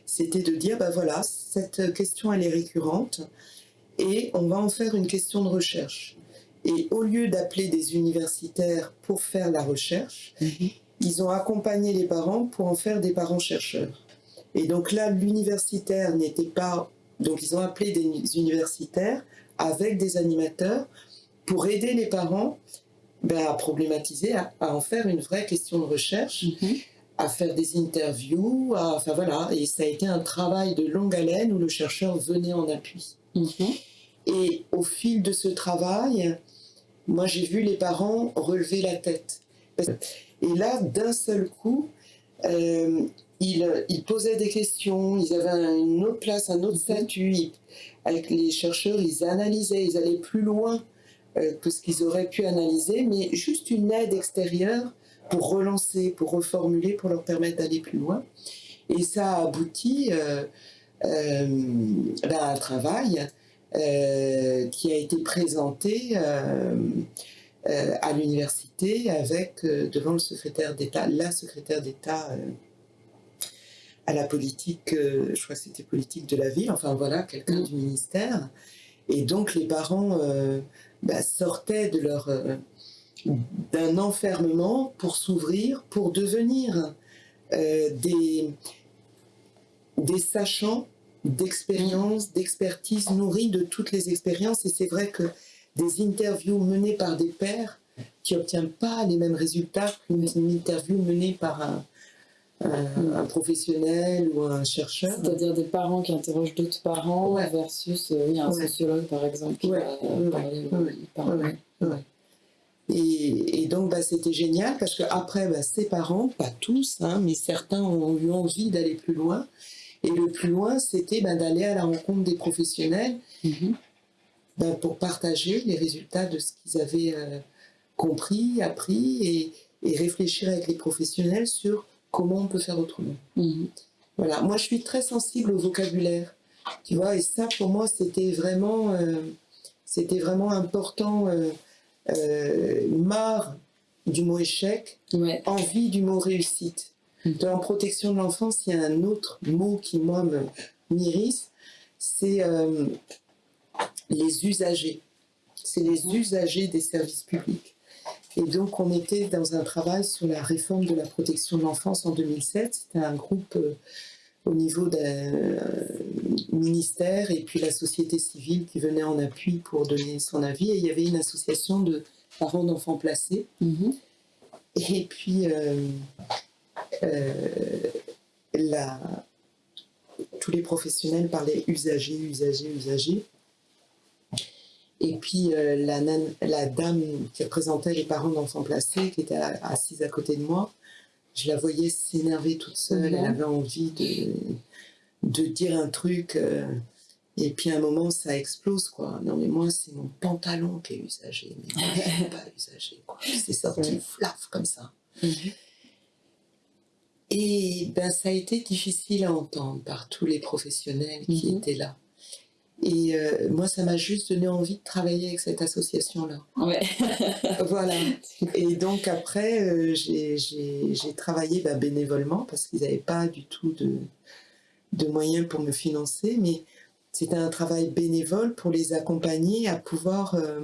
C'était de dire, ben voilà, cette question, elle est récurrente et on va en faire une question de recherche. Et au lieu d'appeler des universitaires pour faire la recherche, mhm. ils ont accompagné les parents pour en faire des parents chercheurs. Et donc là, l'universitaire n'était pas donc ils ont appelé des universitaires avec des animateurs pour aider les parents ben, à problématiser, à, en faire une vraie question de recherche, mhm. à faire des interviews, enfin voilà. Et ça a été un travail de longue haleine où le chercheur venait en appui. Mhm. Et au fil de ce travail, moi j'ai vu les parents relever la tête. Et là, d'un seul coup, euh, ils, posaient des questions, ils avaient une autre place, un autre statut. avec les chercheurs, ils analysaient, ils allaient plus loin euh, que ce qu'ils auraient pu analyser, mais juste une aide extérieure pour relancer, pour reformuler, pour leur permettre d'aller plus loin. Et ça a abouti euh, euh, ben, à un travail qui a été présenté à l'université avec devant le secrétaire d'État, la secrétaire d'État à la politique, euh, je crois que c'était politique de la ville, enfin voilà, quelqu'un du ministère. Et donc les parents euh, bah, sortaient de leur euh, d'un enfermement pour s'ouvrir, pour devenir des, des sachants d'expérience, d'expertise nourris de toutes les expériences. Et c'est vrai que des interviews menées par des pères qui n'obtiennent pas les mêmes résultats qu'une interview menée par un, un, professionnel ou un chercheur. C'est-à-dire des parents qui interrogent d'autres parents versus euh, un sociologue par exemple qui va parler. Et, et, donc bah, c'était génial parce qu'après bah, ces parents, pas tous, hein, mais certains ont eu envie d'aller plus loin. Et le plus loin, c'était bah, d'aller à la rencontre des professionnels mm-hmm. bah, pour partager les résultats de ce qu'ils avaient euh, compris, appris et, et réfléchir avec les professionnels sur comment on peut faire autrement. Mhm. Voilà, moi je suis très sensible au vocabulaire, tu vois, et ça pour moi c'était vraiment, euh, c'était vraiment important, euh, euh, marre du mot échec, envie du mot réussite. Mhm. Dans protection de l'enfance, il y a un autre mot qui moi m'irrisse, c'est les usagers. C'est les usagers des services publics. Et donc, on était dans un travail sur la réforme de la protection de l'enfance en 2007. C'était un groupe euh, au niveau d'un euh, ministère et puis la société civile qui venait en appui pour donner son avis. Et il y avait une association de parents d'enfants placés. Mm-hmm. Et puis, euh, tous les professionnels parlaient usagers, usagers, usagers. Et puis euh, la, la, dame qui représentait les parents d'enfants placés, qui était assise à côté de moi, je la voyais s'énerver toute seule. Elle avait envie de, de dire un truc. Euh, Et puis à un moment, ça explose, quoi. Non, mais moi, c'est mon pantalon qui est usagé. Mais moi, je suis pas usagé, quoi. C'est sorti flaf comme ça. Mhm. Et ben, ça a été difficile à entendre par tous les professionnels qui mhm. étaient là. Et euh, moi, ça m'a juste donné envie de travailler avec cette association-là. Ouais. voilà. Et donc après, euh, j'ai travaillé bah, bénévolement parce qu'ils n'avaient pas du tout de, de, moyens pour me financer, mais c'était un travail bénévole pour les accompagner à pouvoir euh,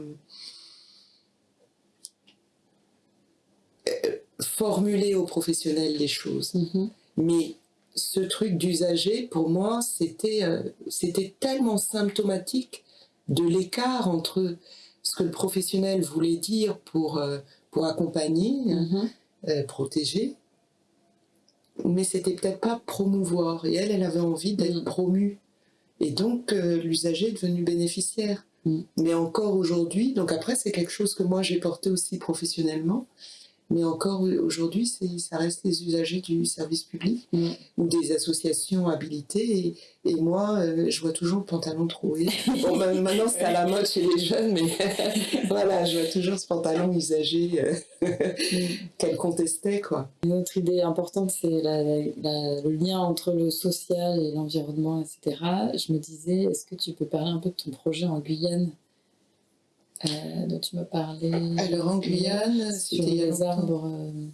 formuler aux professionnels les choses. Mm-hmm. Mais ce truc d'usager, pour moi, c'était euh, c'était tellement symptomatique de l'écart entre ce que le professionnel voulait dire pour, euh, pour accompagner, mm-hmm. euh, protéger, mais c'était peut-être pas promouvoir. Et elle, elle avait envie d'être mm. promue. Et donc, l'usager est devenu bénéficiaire. Mm. Mais encore aujourd'hui, donc après, c'est quelque chose que moi j'ai porté aussi professionnellement. Mais encore aujourd'hui, ça reste les usagers du service public mm. ou des associations habilitées. Et, moi, euh, je vois toujours le pantalon troué. Bon, maintenant, c'est à la mode chez les jeunes, mais voilà, je vois toujours ce pantalon usagé euh, qu'elle contestait. Quoi. Une autre idée importante, c'est le lien entre le social et l'environnement, etc. Je me disais, est-ce que tu peux parler un peu de ton projet en Guyane? Euh, dont tu me parlais. Alors en Guyane, sur les arbres. Euh,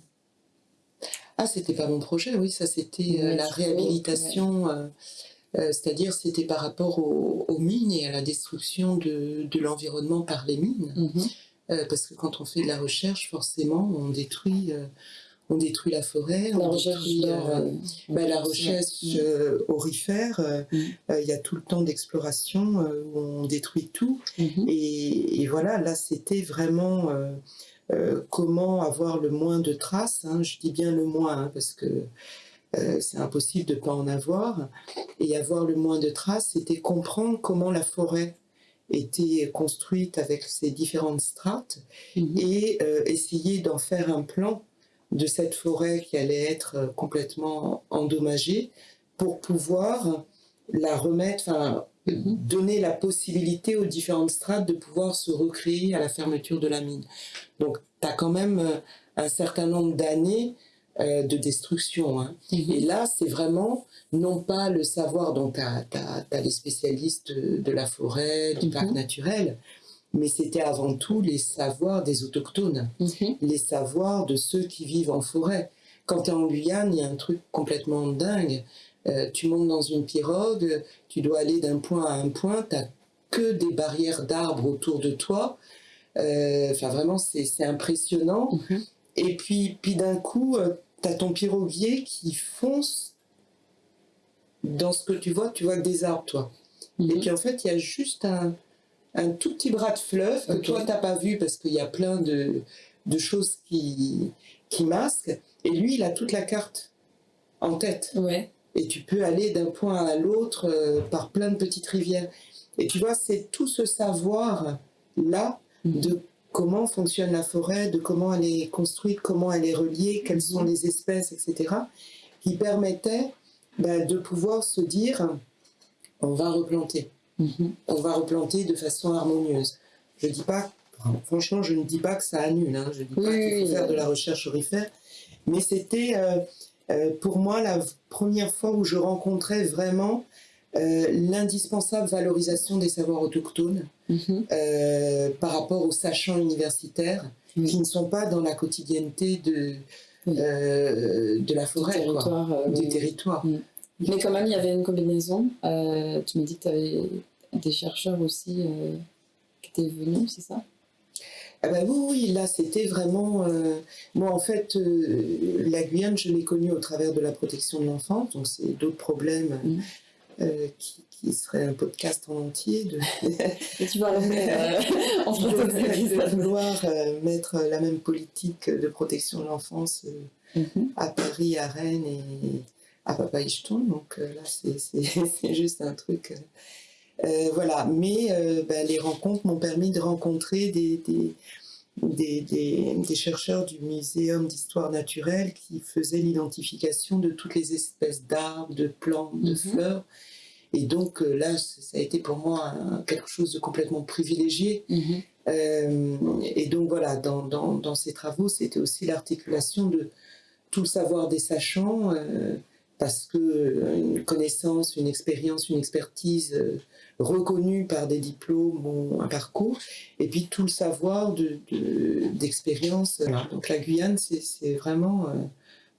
ah, c'était pas mon projet, oui, ça c'était euh, la réhabilitation. C'est-à-dire, c'était par rapport aux, mines et à la destruction de, de l'environnement par les mines. Mhm. parce que quand on fait de la recherche, forcément, on détruit on détruit la forêt, la on recherche détruit euh, bah, la recherche euh, aurifère. Euh, mm. Il y a tout le temps d'exploration où on détruit tout. Mm-hmm. Et, voilà, là, c'était vraiment comment avoir le moins de traces. Hein. je dis bien le moins hein, parce que c'est impossible de ne pas en avoir. Et avoir le moins de traces, c'était comprendre comment la forêt était construite avec ses différentes strates mm-hmm. et essayer d'en faire un plan de cette forêt qui allait être euh, complètement endommagée pour pouvoir la remettre, enfin, donner la possibilité aux différentes strates de pouvoir se recréer à la fermeture de la mine. Donc, tu as quand même euh, un certain nombre d'années euh, de destruction. Hein. Mhm. Et là, c'est vraiment non pas le savoir, dont tu as, les spécialistes de, la forêt, du parc mhm. naturel, mais c'était avant tout les savoirs des autochtones, mhm. les savoirs de ceux qui vivent en forêt. Quand tu es en Guyane, il y a un truc complètement dingue. Euh, tu montes dans une pirogue, tu dois aller d'un point à un point, tu n'as que des barrières d'arbres autour de toi. Euh, enfin, vraiment, c'est impressionnant. Mhm. Et puis, puis d'un coup, euh, tu as ton piroguier qui fonce dans ce que tu vois, tu vois des arbres, toi. Et mhm. puis en fait, il y a juste un, un tout petit bras de fleuve que toi, tu n'as pas vu parce qu'il y a plein de, choses qui, qui masquent. Et lui, il a toute la carte en tête. Ouais. Et tu peux aller d'un point à l'autre euh, par plein de petites rivières. Et tu vois, c'est tout ce savoir-là mhm. de comment fonctionne la forêt, de comment elle est construite, comment elle est reliée, quelles sont mhm. les espèces, etc., qui permettait bah, de pouvoir se dire, on va replanter. Mhm. on va replanter de façon harmonieuse. Je dis pas, franchement, je ne dis pas que ça annule, hein. je ne dis pas qu'il faut faire de la recherche aurifère, mais c'était euh, euh, pour moi la première fois où je rencontrais vraiment euh, l'indispensable valorisation des savoirs autochtones mhm. par rapport aux sachants universitaires qui ne sont pas dans la quotidienneté de, de la forêt, du territoire. Mais quand même, il y avait une combinaison. Euh, tu me dis que tu avais des chercheurs aussi euh, qui étaient venus, c'est ça? Ah bah oui, oui, là c'était vraiment... Euh, moi en fait, la Guyane, je l'ai connue au travers de la protection de l'enfance, donc c'est d'autres problèmes mm. qui, qui, seraient un podcast en entier. De... Et tu vas en de, vouloir mettre la même politique de protection de l'enfance mm-hmm. à Paris, à Rennes et à Papa Donc euh, là, c'est juste un truc. Euh, euh, voilà. Mais ben, les rencontres m'ont permis de rencontrer des, des, des, chercheurs du Muséum d'histoire naturelle qui faisaient l'identification de toutes les espèces d'arbres, de plantes, de mhm. fleurs. Et donc là, ça a été pour moi quelque chose de complètement privilégié. Mhm. et donc voilà, dans, dans, dans ces travaux, c'était aussi l'articulation de tout le savoir des sachants, parce que une connaissance, une expérience, une expertise reconnue par des diplômes ou un parcours, et puis tout le savoir d'expérience. De, Donc la Guyane, c'est vraiment...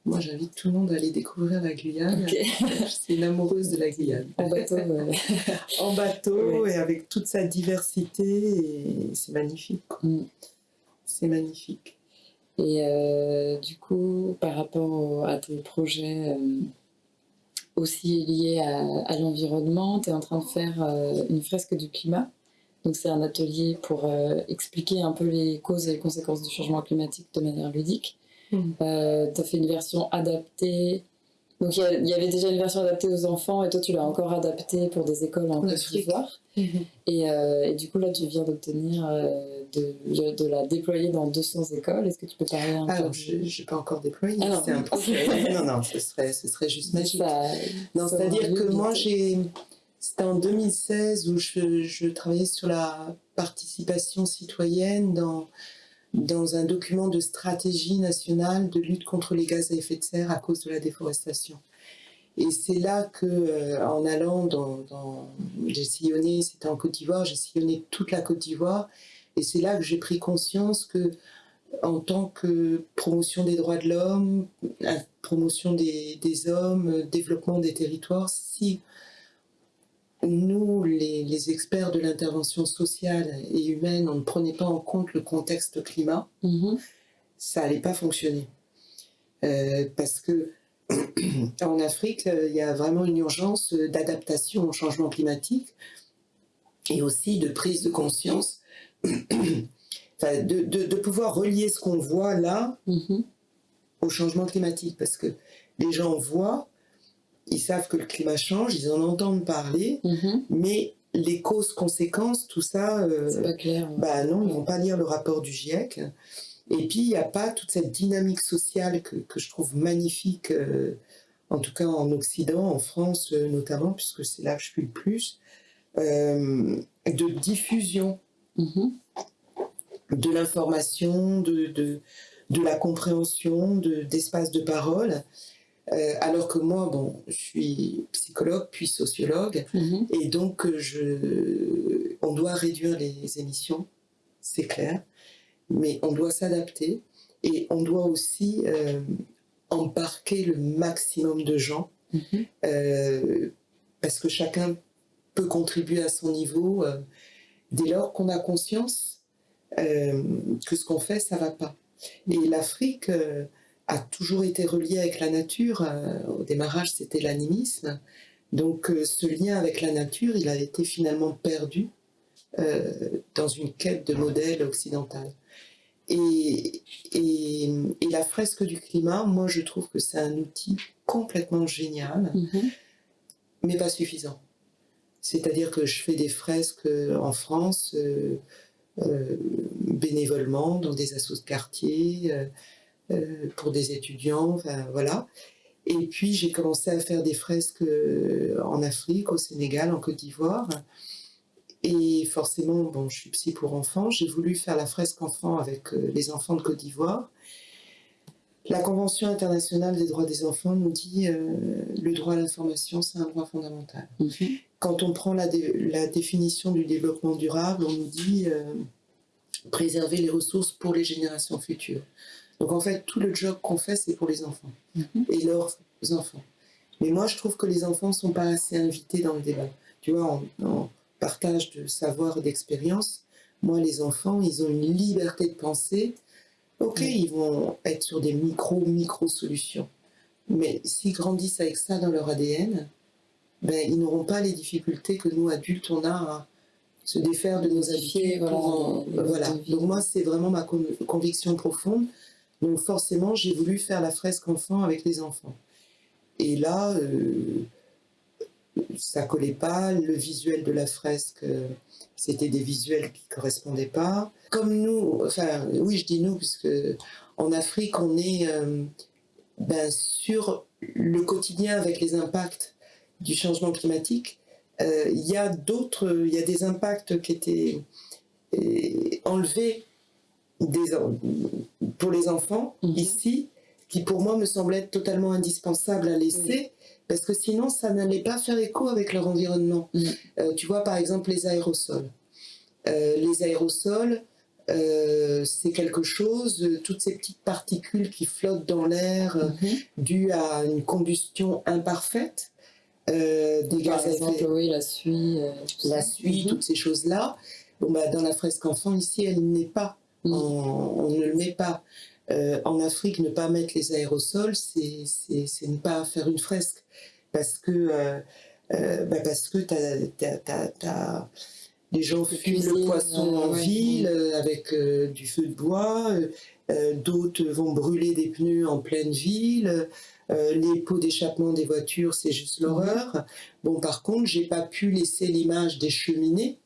Moi, j'invite tout le monde à aller découvrir la Guyane. Je suis une amoureuse de la Guyane. En bateau. en bateau et avec toute sa diversité. c'est magnifique. Mm. C'est magnifique. Et euh, du coup, par rapport à tes projets euh, aussi liés à, l'environnement, tu es en train de faire euh, une fresque du climat. Donc c'est un atelier pour expliquer un peu les causes et les conséquences du changement climatique de manière ludique. Mm. Euh, tu as fait une version adaptée. Donc il y, avait déjà une version adaptée aux enfants et toi tu l'as encore adaptée pour des écoles en Côte d'Ivoire. Et, euh, et, du coup là tu viens d'obtenir euh, de, de, la déployer dans 200 écoles. Est-ce que tu peux parler un peu je n'ai pas encore déployé, ah c'est un projet. non, non, ce serait, ce serait juste magique. non, c'est-à-dire que moi j'ai... C'était en 2016 où je, je travaillais sur la participation citoyenne dans dans un document de stratégie nationale de lutte contre les gaz à effet de serre à cause de la déforestation. Et c'est là que, euh, en allant dans, j'ai sillonné, c'était en Côte d'Ivoire, j'ai sillonné toute la Côte d'Ivoire, et c'est là que j'ai pris conscience que, en tant que promotion des droits de l'homme, promotion des, des hommes, développement des territoires, si nous, les, experts de l'intervention sociale et humaine, on ne prenait pas en compte le contexte climat, mhm. ça n'allait pas fonctionner. Euh, parce que en Afrique, il y a vraiment une urgence d'adaptation au changement climatique et aussi de prise de conscience, de, pouvoir relier ce qu'on voit là mhm. au changement climatique. Parce que les gens voient, ils savent que le climat change, ils en entendent parler, mhm. mais les causes, conséquences, tout ça, euh, pas clair. Bah non, ils vont pas lire le rapport du GIEC. Et puis, il n'y a pas toute cette dynamique sociale que, que je trouve magnifique, euh, en tout cas en Occident, en France euh, notamment, puisque c'est là que je suis le plus, de diffusion mhm. de l'information, de, de, de, la compréhension, d'espace de, parole. Euh, alors que moi, bon, je suis psychologue puis sociologue, mhm. et donc euh, je, on doit réduire les émissions, c'est clair, mais on doit s'adapter et on doit aussi euh, embarquer le maximum de gens, mhm. parce que chacun peut contribuer à son niveau dès lors qu'on a conscience que ce qu'on fait, ça va pas. Et l'Afrique a toujours été relié avec la nature. Euh, au démarrage, c'était l'animisme. Donc euh, ce lien avec la nature, il a été finalement perdu euh, dans une quête de modèle occidental. Et, et, la fresque du climat, moi je trouve que c'est un outil complètement génial, mm-hmm. mais pas suffisant. C'est-à-dire que je fais des fresques en France bénévolement dans des assos de quartier, euh, pour des étudiants, enfin voilà. Et puis j'ai commencé à faire des fresques euh, en Afrique, au Sénégal, en Côte d'Ivoire. Et forcément, bon, je suis psy pour enfants, j'ai voulu faire la fresque enfant avec euh, les enfants de Côte d'Ivoire. La Convention internationale des droits des enfants nous dit le droit à l'information, c'est un droit fondamental. Mhm. Quand on prend la, la, définition du développement durable, on nous dit préserver les ressources pour les générations futures. Donc en fait, tout le job qu'on fait, c'est pour les enfants mhm. et leurs enfants. Mais moi, je trouve que les enfants ne sont pas assez invités dans le débat. Tu vois, en, partage de savoir et d'expérience, moi, les enfants, ils ont une liberté de penser. Ok, ils vont être sur des micro-micro-solutions. Mais s'ils grandissent avec ça dans leur ADN, ben, ils n'auront pas les difficultés que nous, adultes, on a à se défaire de nos habitudes. Voilà. Donc moi, c'est vraiment ma conviction profonde. Donc forcément, j'ai voulu faire la fresque enfant avec les enfants. Et là, euh, ça collait pas. Le visuel de la fresque, euh, c'était des visuels qui correspondaient pas. Comme nous, enfin, oui, je dis nous, puisque en Afrique, on est euh, ben, sur le quotidien avec les impacts du changement climatique. il y a d'autres, il y a des impacts qui étaient enlevés des, pour les enfants mhm. ici, qui pour moi me semblaient totalement indispensables à laisser, parce que sinon ça n'allait pas faire écho avec leur environnement. Mhm. Euh, tu vois par exemple les aérosols. Euh, les aérosols, euh, c'est quelque chose, toutes ces petites particules qui flottent dans l'air mhm. dues à une combustion imparfaite. des Par exemple, oui, la suie. la suie, toutes ces choses-là. Bon, bah, dans la fresque enfant, ici, elle n'est pas on, ne le met pas. Euh, en Afrique, ne pas mettre les aérosols, c'est ne pas faire une fresque. Parce que, euh, euh, bah parce que les gens fument le poisson en ville avec du feu de bois, d'autres vont brûler des pneus en pleine ville, les pots d'échappement des voitures, c'est juste l'horreur. Bon, par contre, j'ai pas pu laisser l'image des cheminées,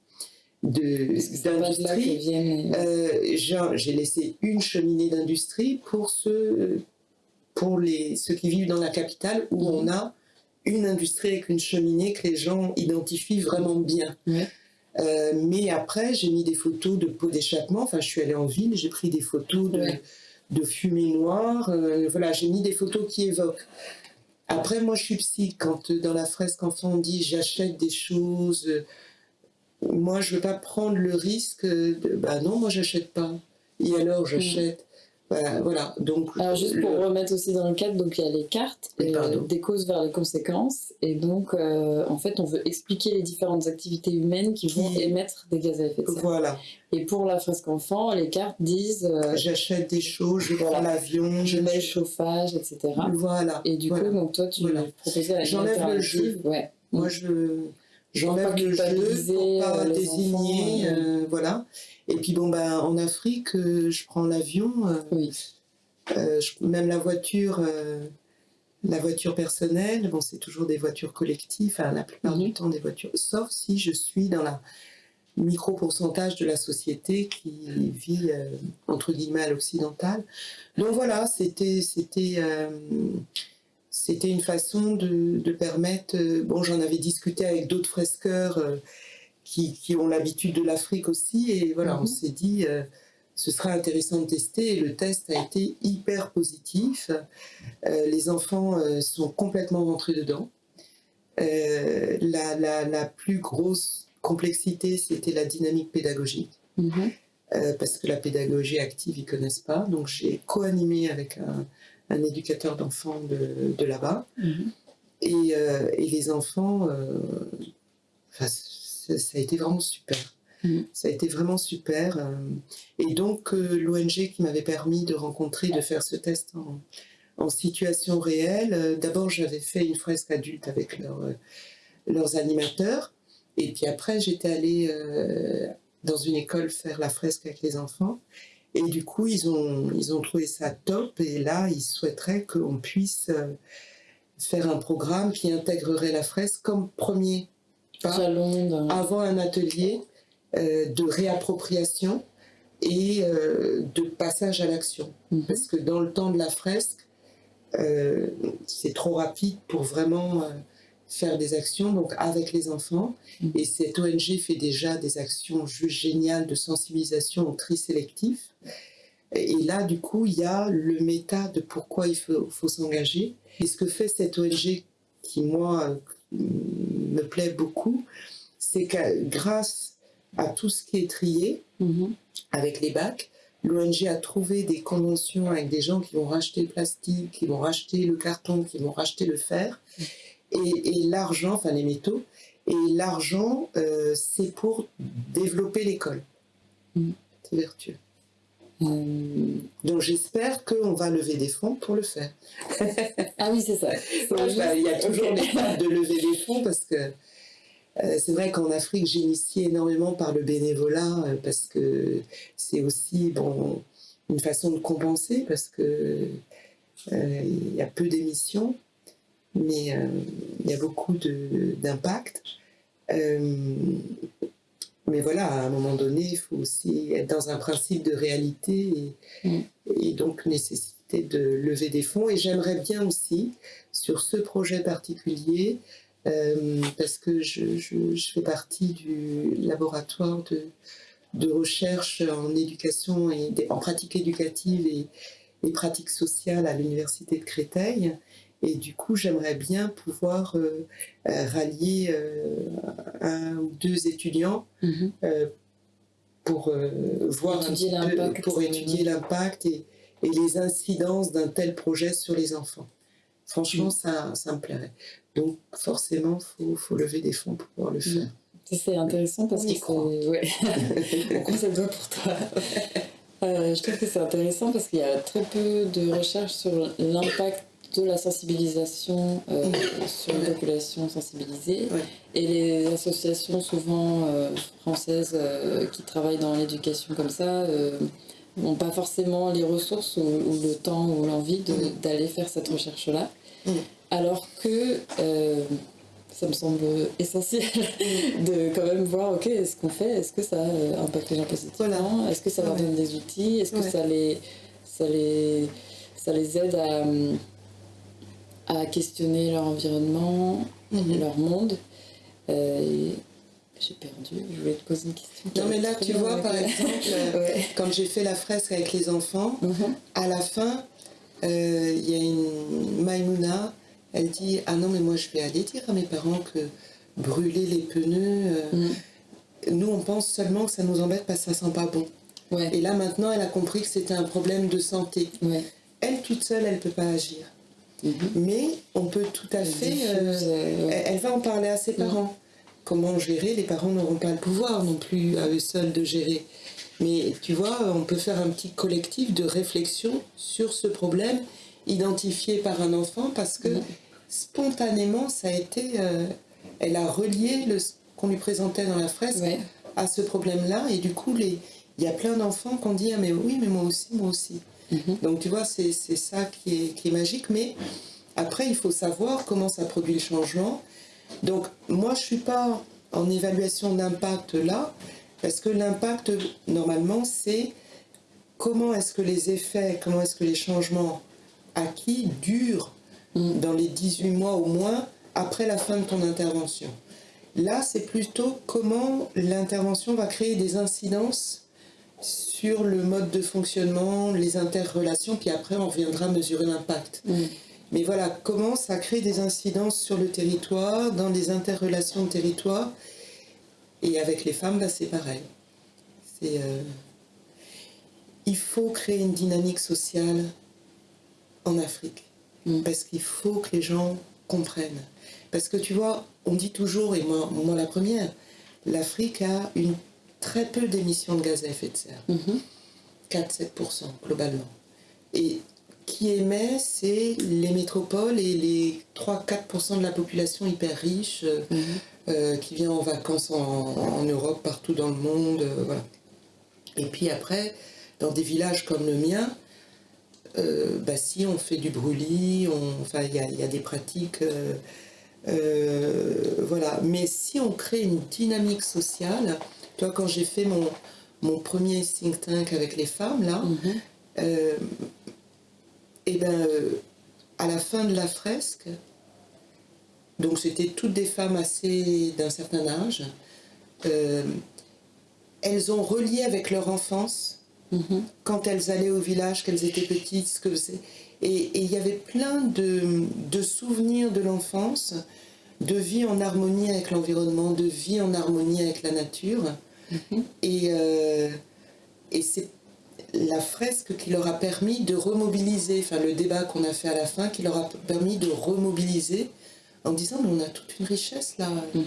d'industrie. Euh, j'ai laissé une cheminée d'industrie pour ceux, pour les, ceux qui vivent dans la capitale où on a une industrie avec une cheminée que les gens identifient vraiment bien. Euh, mais après, j'ai mis des photos de pots d'échappement. Enfin, je suis allée en ville, j'ai pris des photos de, de fumée noire. Euh, voilà, j'ai mis des photos qui évoquent. Après, moi, je suis psy. Quand dans la fresque enfant on dit j'achète des choses moi, je ne veux pas prendre le risque de, bah non, moi, j'achète pas. Et alors, j'achète. Voilà, Donc, alors juste pour remettre aussi dans le cadre, donc il y a les cartes, euh, des causes vers les conséquences, et donc euh, en fait on veut expliquer les différentes activités humaines qui, vont émettre des gaz à effet de serre. Voilà. Et pour la fresque enfant, les cartes disent euh, j'achète des choses, je prends l'avion, je mets le chauffage, etc. Voilà. Et du coup, donc toi tu voilà. proposais la J'enlève le jeu. Ouais. Moi je J'enlève le jeu pour pas euh, désigner, euh, voilà. Et puis bon, ben, en Afrique, euh, je prends l'avion, oui. même la voiture, la voiture personnelle, bon, c'est toujours des voitures collectives, la plupart du mhm. temps des voitures, sauf si je suis dans la micro-pourcentage de la société qui vit, entre guillemets, à l'occidental. Donc voilà, c'était c'était une façon de, permettre, euh, bon j'en avais discuté avec d'autres fresqueurs euh, qui, ont l'habitude de l'Afrique aussi, et voilà, on mhm. s'est dit, euh, ce serait intéressant de tester, et le test a été hyper positif. les enfants sont complètement rentrés dedans. La, plus grosse complexité, c'était la dynamique pédagogique. Mhm. parce que la pédagogie active, ils connaissent pas. Donc j'ai co-animé avec un, un éducateur d'enfants de, là-bas. Mhm. Euh, et, les enfants, euh, ça, a été vraiment super. Mhm. Ça a été vraiment super. Euh. et donc, l'ONG qui m'avait permis de rencontrer, de faire ce test en, situation réelle, d'abord j'avais fait une fresque adulte avec leurs animateurs. Et puis après, j'étais allée dans une école faire la fresque avec les enfants. Et du coup, ils ont, ils ont trouvé ça top. Et là, ils souhaiteraient qu'on puisse euh, faire un programme qui intégrerait la fresque comme premier pas avant un atelier euh, de réappropriation et euh, de passage à l'action. Mhm. Parce que dans le temps de la fresque, c'est trop rapide pour vraiment faire des actions donc avec les enfants. Mm. Et cette ONG fait déjà des actions juste géniales de sensibilisation au tri sélectif. Et là, du coup, il y a le méta de pourquoi il faut, faut s'engager. Et ce que fait cette ONG, qui moi me plaît beaucoup, c'est que grâce à tout ce qui est trié mm-hmm. avec les bacs, l'ONG a trouvé des conventions avec des gens qui vont racheter le plastique, qui vont racheter le carton, qui vont racheter le fer. Mm et, l'argent, enfin les métaux, et l'argent, euh, c'est pour développer l'école. Mm. C'est vertueux. Euh. Donc j'espère qu'on va lever des fonds pour le faire. ah oui, c'est ça. il y a toujours des l'étape de lever des fonds parce que euh, c'est vrai qu'en Afrique, j'ai initié énormément par le bénévolat parce que c'est aussi bon, une façon de compenser parce que il y a peu d'émissions mais euh, il y a beaucoup d'impact. Euh, mais voilà, à un moment donné, il faut aussi être dans un principe de réalité et, mm. et donc nécessiter de lever des fonds. Et j'aimerais bien aussi, sur ce projet particulier, parce que je, je, fais partie du laboratoire de, de recherche en éducation et en pratique éducative et, et pratique sociale à l'université de Créteil. Et du coup, j'aimerais bien pouvoir euh, euh, rallier euh, un ou deux étudiants mhm. pour voir étudier pour étudier l'impact et, et, les incidences d'un tel projet sur les enfants. Franchement, ça, ça me plairait. Donc, forcément, il faut, faut, lever des fonds pour pouvoir le faire. C'est intéressant parce c'est. Ouais. On doit pour toi. je trouve que c'est intéressant parce qu'il y a très peu de recherches sur l'impact de la sensibilisation euh, sur les populations sensibilisées. Et les associations souvent euh, françaises euh, qui travaillent dans l'éducation comme ça n'ont pas forcément les ressources ou, le temps ou l'envie d'aller faire cette recherche-là. Alors que ça me semble essentiel de quand même voir, ok, est-ce qu'on fait, est-ce que ça impacte les gens positivement, est-ce que ça leur donne des outils, est-ce que ça, les, ça, les, ça les aide à à questionner leur environnement, mhm. leur monde. Euh, j'ai perdu, je voulais te poser une question. Non, mais là, tu vois, par exemple, euh, quand j'ai fait la fresque avec les enfants, mhm. à la fin, euh, il y a une Maïmouna, elle dit Ah non, mais moi, je vais aller dire à mes parents que brûler les pneus, mhm. nous, on pense seulement que ça nous embête parce que ça sent pas bon. Et là, maintenant, elle a compris que c'était un problème de santé. Elle, toute seule, elle ne peut pas agir. Mhm. Mais on peut tout à fait. Euh, elle va en parler à ses parents. Comment gérer Les parents n'auront pas le pouvoir non plus à eux seuls de gérer. Mais tu vois, on peut faire un petit collectif de réflexion sur ce problème identifié par un enfant parce que mhm. spontanément, ça a été. Euh, elle a relié le, ce qu'on lui présentait dans la fresque à ce problème-là. Et du coup, il y a plein d'enfants qui ont dit Ah, mais oui, mais moi aussi, moi aussi. Mhm. Donc tu vois, c'est ça qui est, magique. Mais après, il faut savoir comment ça produit le changement. Donc moi, je ne suis pas en évaluation d'impact là, parce que l'impact, normalement, c'est comment est-ce que les effets, comment est-ce que les changements acquis durent mhm. dans les 18 mois au moins après la fin de ton intervention. Là, c'est plutôt comment l'intervention va créer des incidences sur le mode de fonctionnement, les interrelations, puis après on reviendra mesurer l'impact. Mm. Mais voilà, comment ça crée des incidences sur le territoire, dans les interrelations de territoire. Et avec les femmes, là c'est pareil. Euh, il faut créer une dynamique sociale en Afrique. Mm. Parce qu'il faut que les gens comprennent. Parce que tu vois, on dit toujours, et moi, moi la première, l'Afrique a une très peu d'émissions de gaz à effet de serre. 4-7% mhm. globalement. Et qui émet, c'est les métropoles et les 3-4% de la population hyper riche euh, mhm. euh, qui vient en vacances en, Europe, partout dans le monde. Euh, voilà. Et puis après, dans des villages comme le mien, bah si on fait du brûlis, enfin il y, y a, des pratiques, voilà. Mais si on crée une dynamique sociale, quand j'ai fait mon, mon premier think tank avec les femmes, là, mhm. euh, et ben, euh, à la fin de la fresque, donc c'était toutes des femmes assez d'un certain âge, euh, elles ont relié avec leur enfance mhm. quand elles allaient au village, qu'elles étaient petites, ce que et il y avait plein de, de souvenirs de l'enfance de vie en harmonie avec l'environnement, de vie en harmonie avec la nature. Mhm. Et, euh, et c'est la fresque qui leur a permis de remobiliser, enfin le débat qu'on a fait à la fin, qui leur a permis de remobiliser en disant mais on a toute une richesse là. Mhm.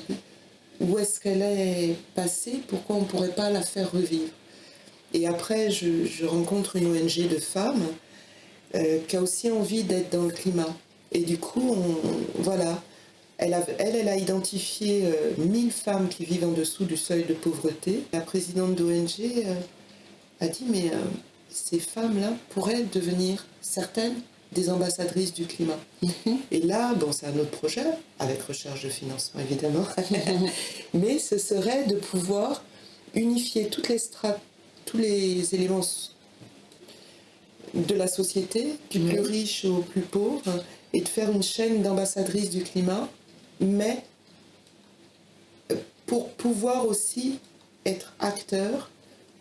Où est-ce qu'elle est passée? Pourquoi on ne pourrait pas la faire revivre? Et après, je, rencontre une ONG de femmes euh, qui a aussi envie d'être dans le climat. Et du coup, on, voilà, elle a, elle, a identifié 1000 euh, femmes qui vivent en dessous du seuil de pauvreté. La présidente d'ONG euh, a dit, mais euh, ces femmes-là pourraient devenir certaines des ambassadrices du climat. Mhm. Et là, bon, c'est un autre projet, avec recherche de financement évidemment, mais ce serait de pouvoir unifier toutes les tous les éléments de la société, du plus riche au plus pauvre, et de faire une chaîne d'ambassadrices du climat mais euh, pour pouvoir aussi être acteur,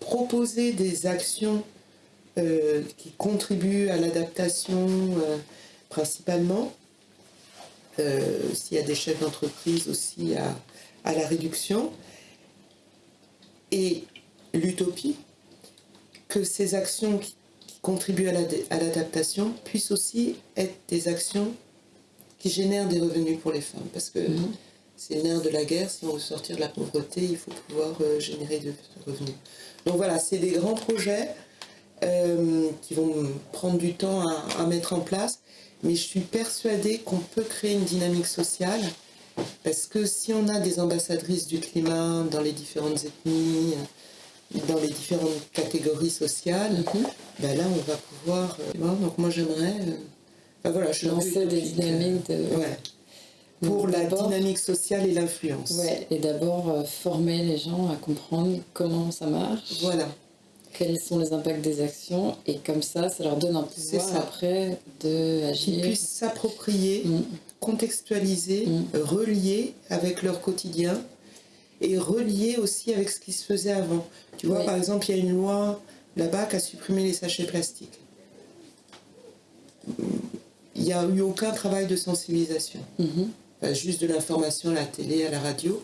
proposer des actions euh, qui contribuent à l'adaptation euh, principalement, s'il y a des chefs d'entreprise aussi à, à la réduction, et l'utopie, que ces actions qui contribuent à l'adaptation puissent aussi être des actions qui génèrent des revenus pour les femmes. Parce que mhm. c'est l'air de la guerre, si on veut sortir de la pauvreté, il faut pouvoir euh, générer des revenus. Donc voilà, c'est des grands projets euh, qui vont prendre du temps à, mettre en place, mais je suis persuadée qu'on peut créer une dynamique sociale parce que si on a des ambassadrices du climat dans les différentes ethnies, dans les différentes catégories sociales, mhm. ben là on va pouvoir. Euh, donc moi j'aimerais. Euh, ben voilà, je lancer des dynamiques de. Ouais. Pour la dynamique sociale et l'influence. Ouais, et d'abord euh, former les gens à comprendre comment ça marche. Voilà. Quels sont les impacts des actions et comme ça, ça leur donne un pouvoir après de agir. Qu'ils puissent s'approprier, mm. contextualiser, mm. relier avec leur quotidien et relié aussi avec ce qui se faisait avant. Tu vois, par exemple, il y a une loi là-bas qui a supprimé les sachets plastiques. Il n'y a eu aucun travail de sensibilisation. Mhm. juste de l'information à la télé, à la radio,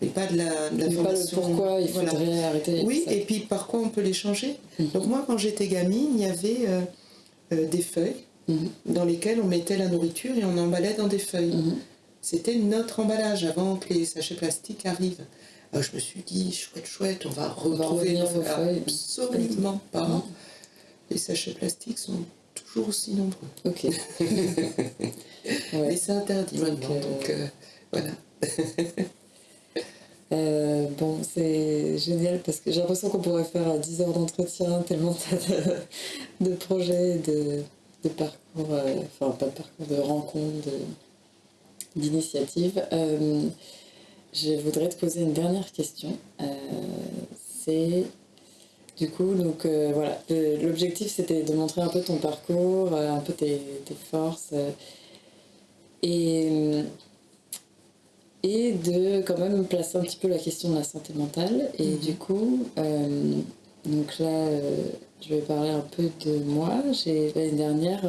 mais pas de la l'information. pourquoi il faudrait arrêter. Oui, et puis par quoi on peut les changer. Mhm. Donc moi, quand j'étais gamine, il y avait euh, euh, des feuilles mhm. dans lesquelles on mettait la nourriture et on emballait dans des feuilles. C'était notre emballage avant que les sachets plastiques arrivent. Alors je me suis dit, chouette, chouette, on va retrouver nos feuilles. Absolument pas. Les sachets plastiques sont toujours aussi nombreux. Ok. Mais c'est interdit maintenant, donc euh, voilà. Euh, bon, c'est génial parce que j'ai l'impression qu'on pourrait faire 10 heures d'entretien, tellement de, de projets, de, de parcours, euh, enfin pas de parcours, de rencontres, de, d'initiative. Euh, je voudrais te poser une dernière question. Euh, c'est du coup, donc euh, voilà, l'objectif c'était de montrer un peu ton parcours, un peu tes, forces et, et de quand même placer un petit peu la question de la santé mentale. Et mhm. du coup, donc là, je vais parler un peu de moi. L'année dernière,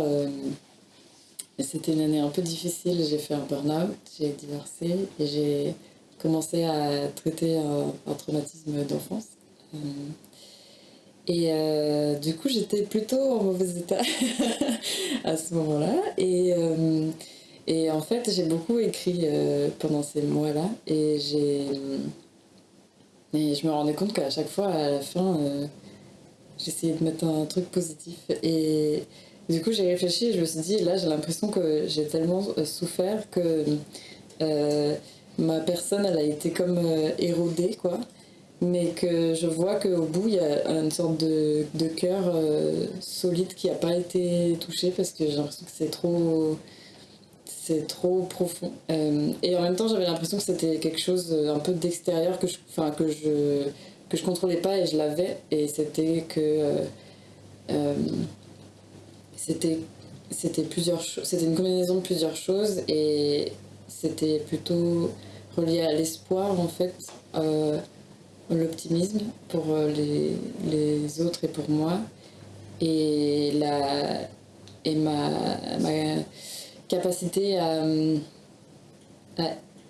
c'était une année un peu difficile. J'ai fait un burn-out, j'ai divorcé et j'ai commencé à traiter un, traumatisme d'enfance. Euh, et euh, du coup, j'étais plutôt en mauvais état à ce moment-là. Et, euh, et en fait, j'ai beaucoup écrit pendant ces mois-là. Et, et je me rendais compte qu'à chaque fois, à la fin, j'essayais de mettre un truc positif. Et du coup, j'ai réfléchi et je me suis dit, là, j'ai l'impression que j'ai tellement euh, souffert que euh, ma personne, elle a été comme euh, érodée, quoi. Mais que je vois qu'au bout, il y a une sorte de, de cœur solide qui n'a pas été touché parce que j'ai l'impression que c'est trop trop profond. et en même temps, j'avais l'impression que c'était quelque chose un peu d'extérieur que je, enfin, que je que je contrôlais pas et je l'avais. Et c'était que c'était c'était c'était une combinaison de plusieurs choses et c'était plutôt relié à l'espoir en fait euh, l'optimisme pour euh, les, les, autres et pour moi. Et la et ma, ma capacité à,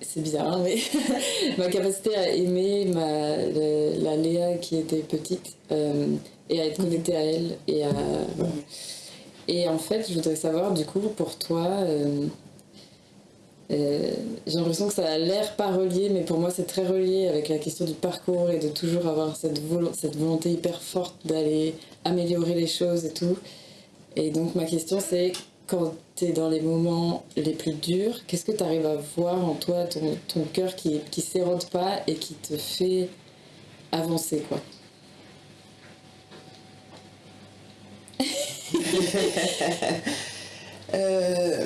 c'est bizarre hein, mais ma capacité à aimer ma, la, Léa qui était petite euh, et à être connectée à elle et à et en fait, je voudrais savoir, du coup, pour toi, euh, euh, j'ai l'impression que ça a l'air pas relié, mais pour moi, c'est très relié avec la question du parcours et de toujours avoir cette, cette volonté hyper forte d'aller améliorer les choses et tout. Et donc, ma question, c'est quand tu es dans les moments les plus durs, qu'est-ce que tu arrives à voir en toi, ton, ton cœur qui qui s'érode pas et qui te fait avancer, quoi? Euh,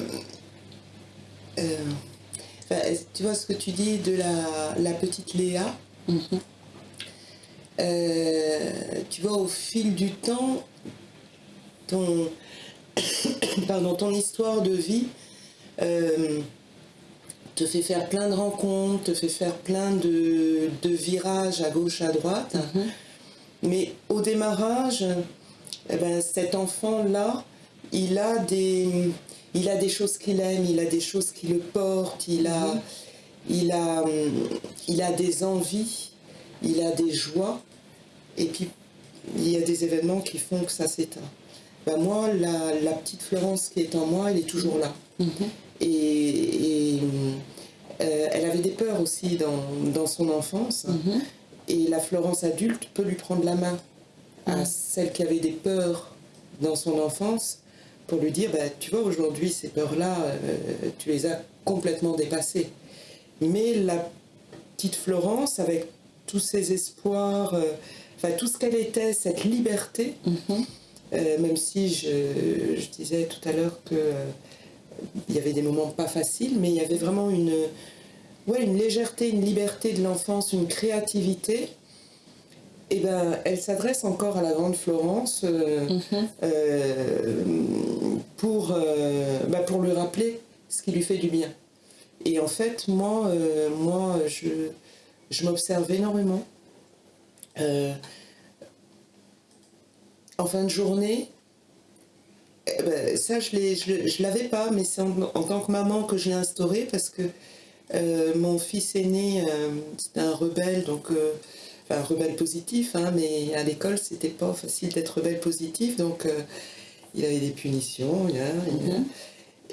euh, tu vois ce que tu dis de la, petite Léa mhm. euh, Tu vois, au fil du temps, ton, pardon, ton histoire de vie te fait faire plein de rencontres, te fait faire plein de, de virages à gauche, à droite. Mhm. Mais au démarrage, eh ben, cet enfant-là, il a des, il a des choses qu'il aime, il a des choses qui le portent, il a, il a, il a des envies, il a des joies, et puis il y a des événements qui font que ça s'éteint. Ben moi, la, la petite Florence qui est en moi, elle est toujours là. Mhm. Et, et, euh, elle avait des peurs aussi dans, dans son enfance. Mhm. Et la Florence adulte peut lui prendre la main à Mhm. celle qui avait des peurs dans son enfance pour lui dire, bah, tu vois, aujourd'hui, ces peurs-là, euh, tu les as complètement dépassées. Mais la petite Florence, avec tous ses espoirs, euh, enfin tout ce qu'elle était, cette liberté, Mhm. euh, même si je, je disais tout à l'heure que il y avait des moments pas faciles, mais il y avait vraiment une, ouais, une légèreté, une liberté de l'enfance, une créativité. Et ben, elle s'adresse encore à la grande Florence euh, Mhm. euh, pour, euh, bah, pour lui rappeler ce qui lui fait du bien. Et en fait, moi, moi je, je m'observe énormément. En fin de journée, eh ben, ça, je ne l'avais pas, mais c'est en, en tant que maman que je l'ai instauré parce que mon fils aîné, c'était un rebelle, donc enfin, un rebelle positif, hein, mais à l'école, c'était pas facile d'être rebelle positif, donc euh, il avait des punitions. Mhm.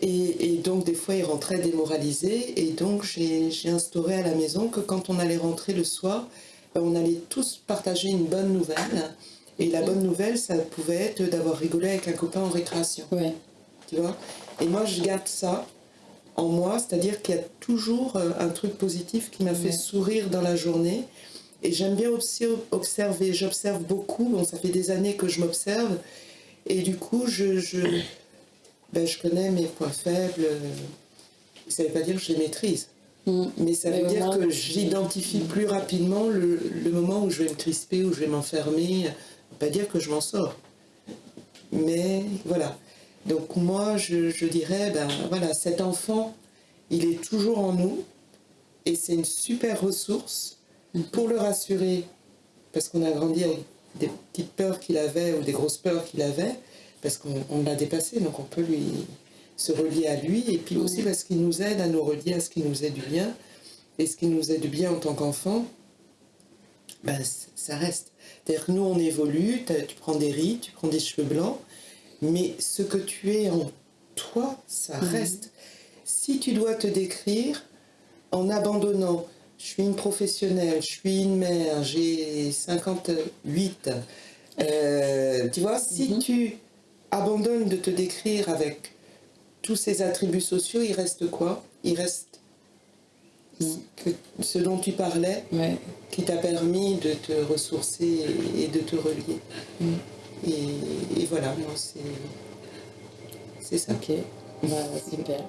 et, et donc, des fois, il rentrait démoralisé. Et donc, j'ai instauré à la maison que quand on allait rentrer le soir, ben, on allait tous partager une bonne nouvelle. Et la bonne nouvelle, ça pouvait être d'avoir rigolé avec un copain en récréation. Ouais. Tu vois? Et moi, je garde ça en moi, c'est-à-dire qu'il y a toujours euh, un truc positif qui m'a fait sourire dans la journée. Et j'aime bien aussi observer. J'observe beaucoup. Bon, ça fait des années que je m'observe. Et du coup, je, je, ben, je connais mes points faibles. Ça ne veut pas dire que je les maîtrise. Mhm. Mais ça veut dire que j'identifie plus rapidement le, le moment où je vais me crisper, où je vais m'enfermer. Pas dire que je m'en sors. Mais voilà. Donc moi, je, je dirais, ben voilà, cet enfant, il est toujours en nous. Et c'est une super ressource pour le rassurer. Parce qu'on a grandi avec des petites peurs qu'il avait ou des grosses peurs qu'il avait. Parce qu'on on l'a dépassé, donc on peut lui se relier à lui. Et puis aussi parce qu'il nous aide à nous relier à ce qui nous est du bien. Et ce qui nous est du bien en tant qu'enfant, ben, ça reste. C'est-à-dire que nous, on évolue, tu prends des rides, tu prends des cheveux blancs, mais ce que tu es en toi, ça reste. Si tu dois te décrire en abandonnant, je suis une professionnelle, je suis une mère, j'ai 58, euh, tu vois, si Mhm. tu abandonnes de te décrire avec tous ces attributs sociaux, il reste quoi? Il reste Mhm. que- ce dont tu parlais, Ouais. qui t'a permis de te ressourcer et, de te relier. Mm. Et, et voilà, moi, c'est c'est ça. Ok. Bah, super.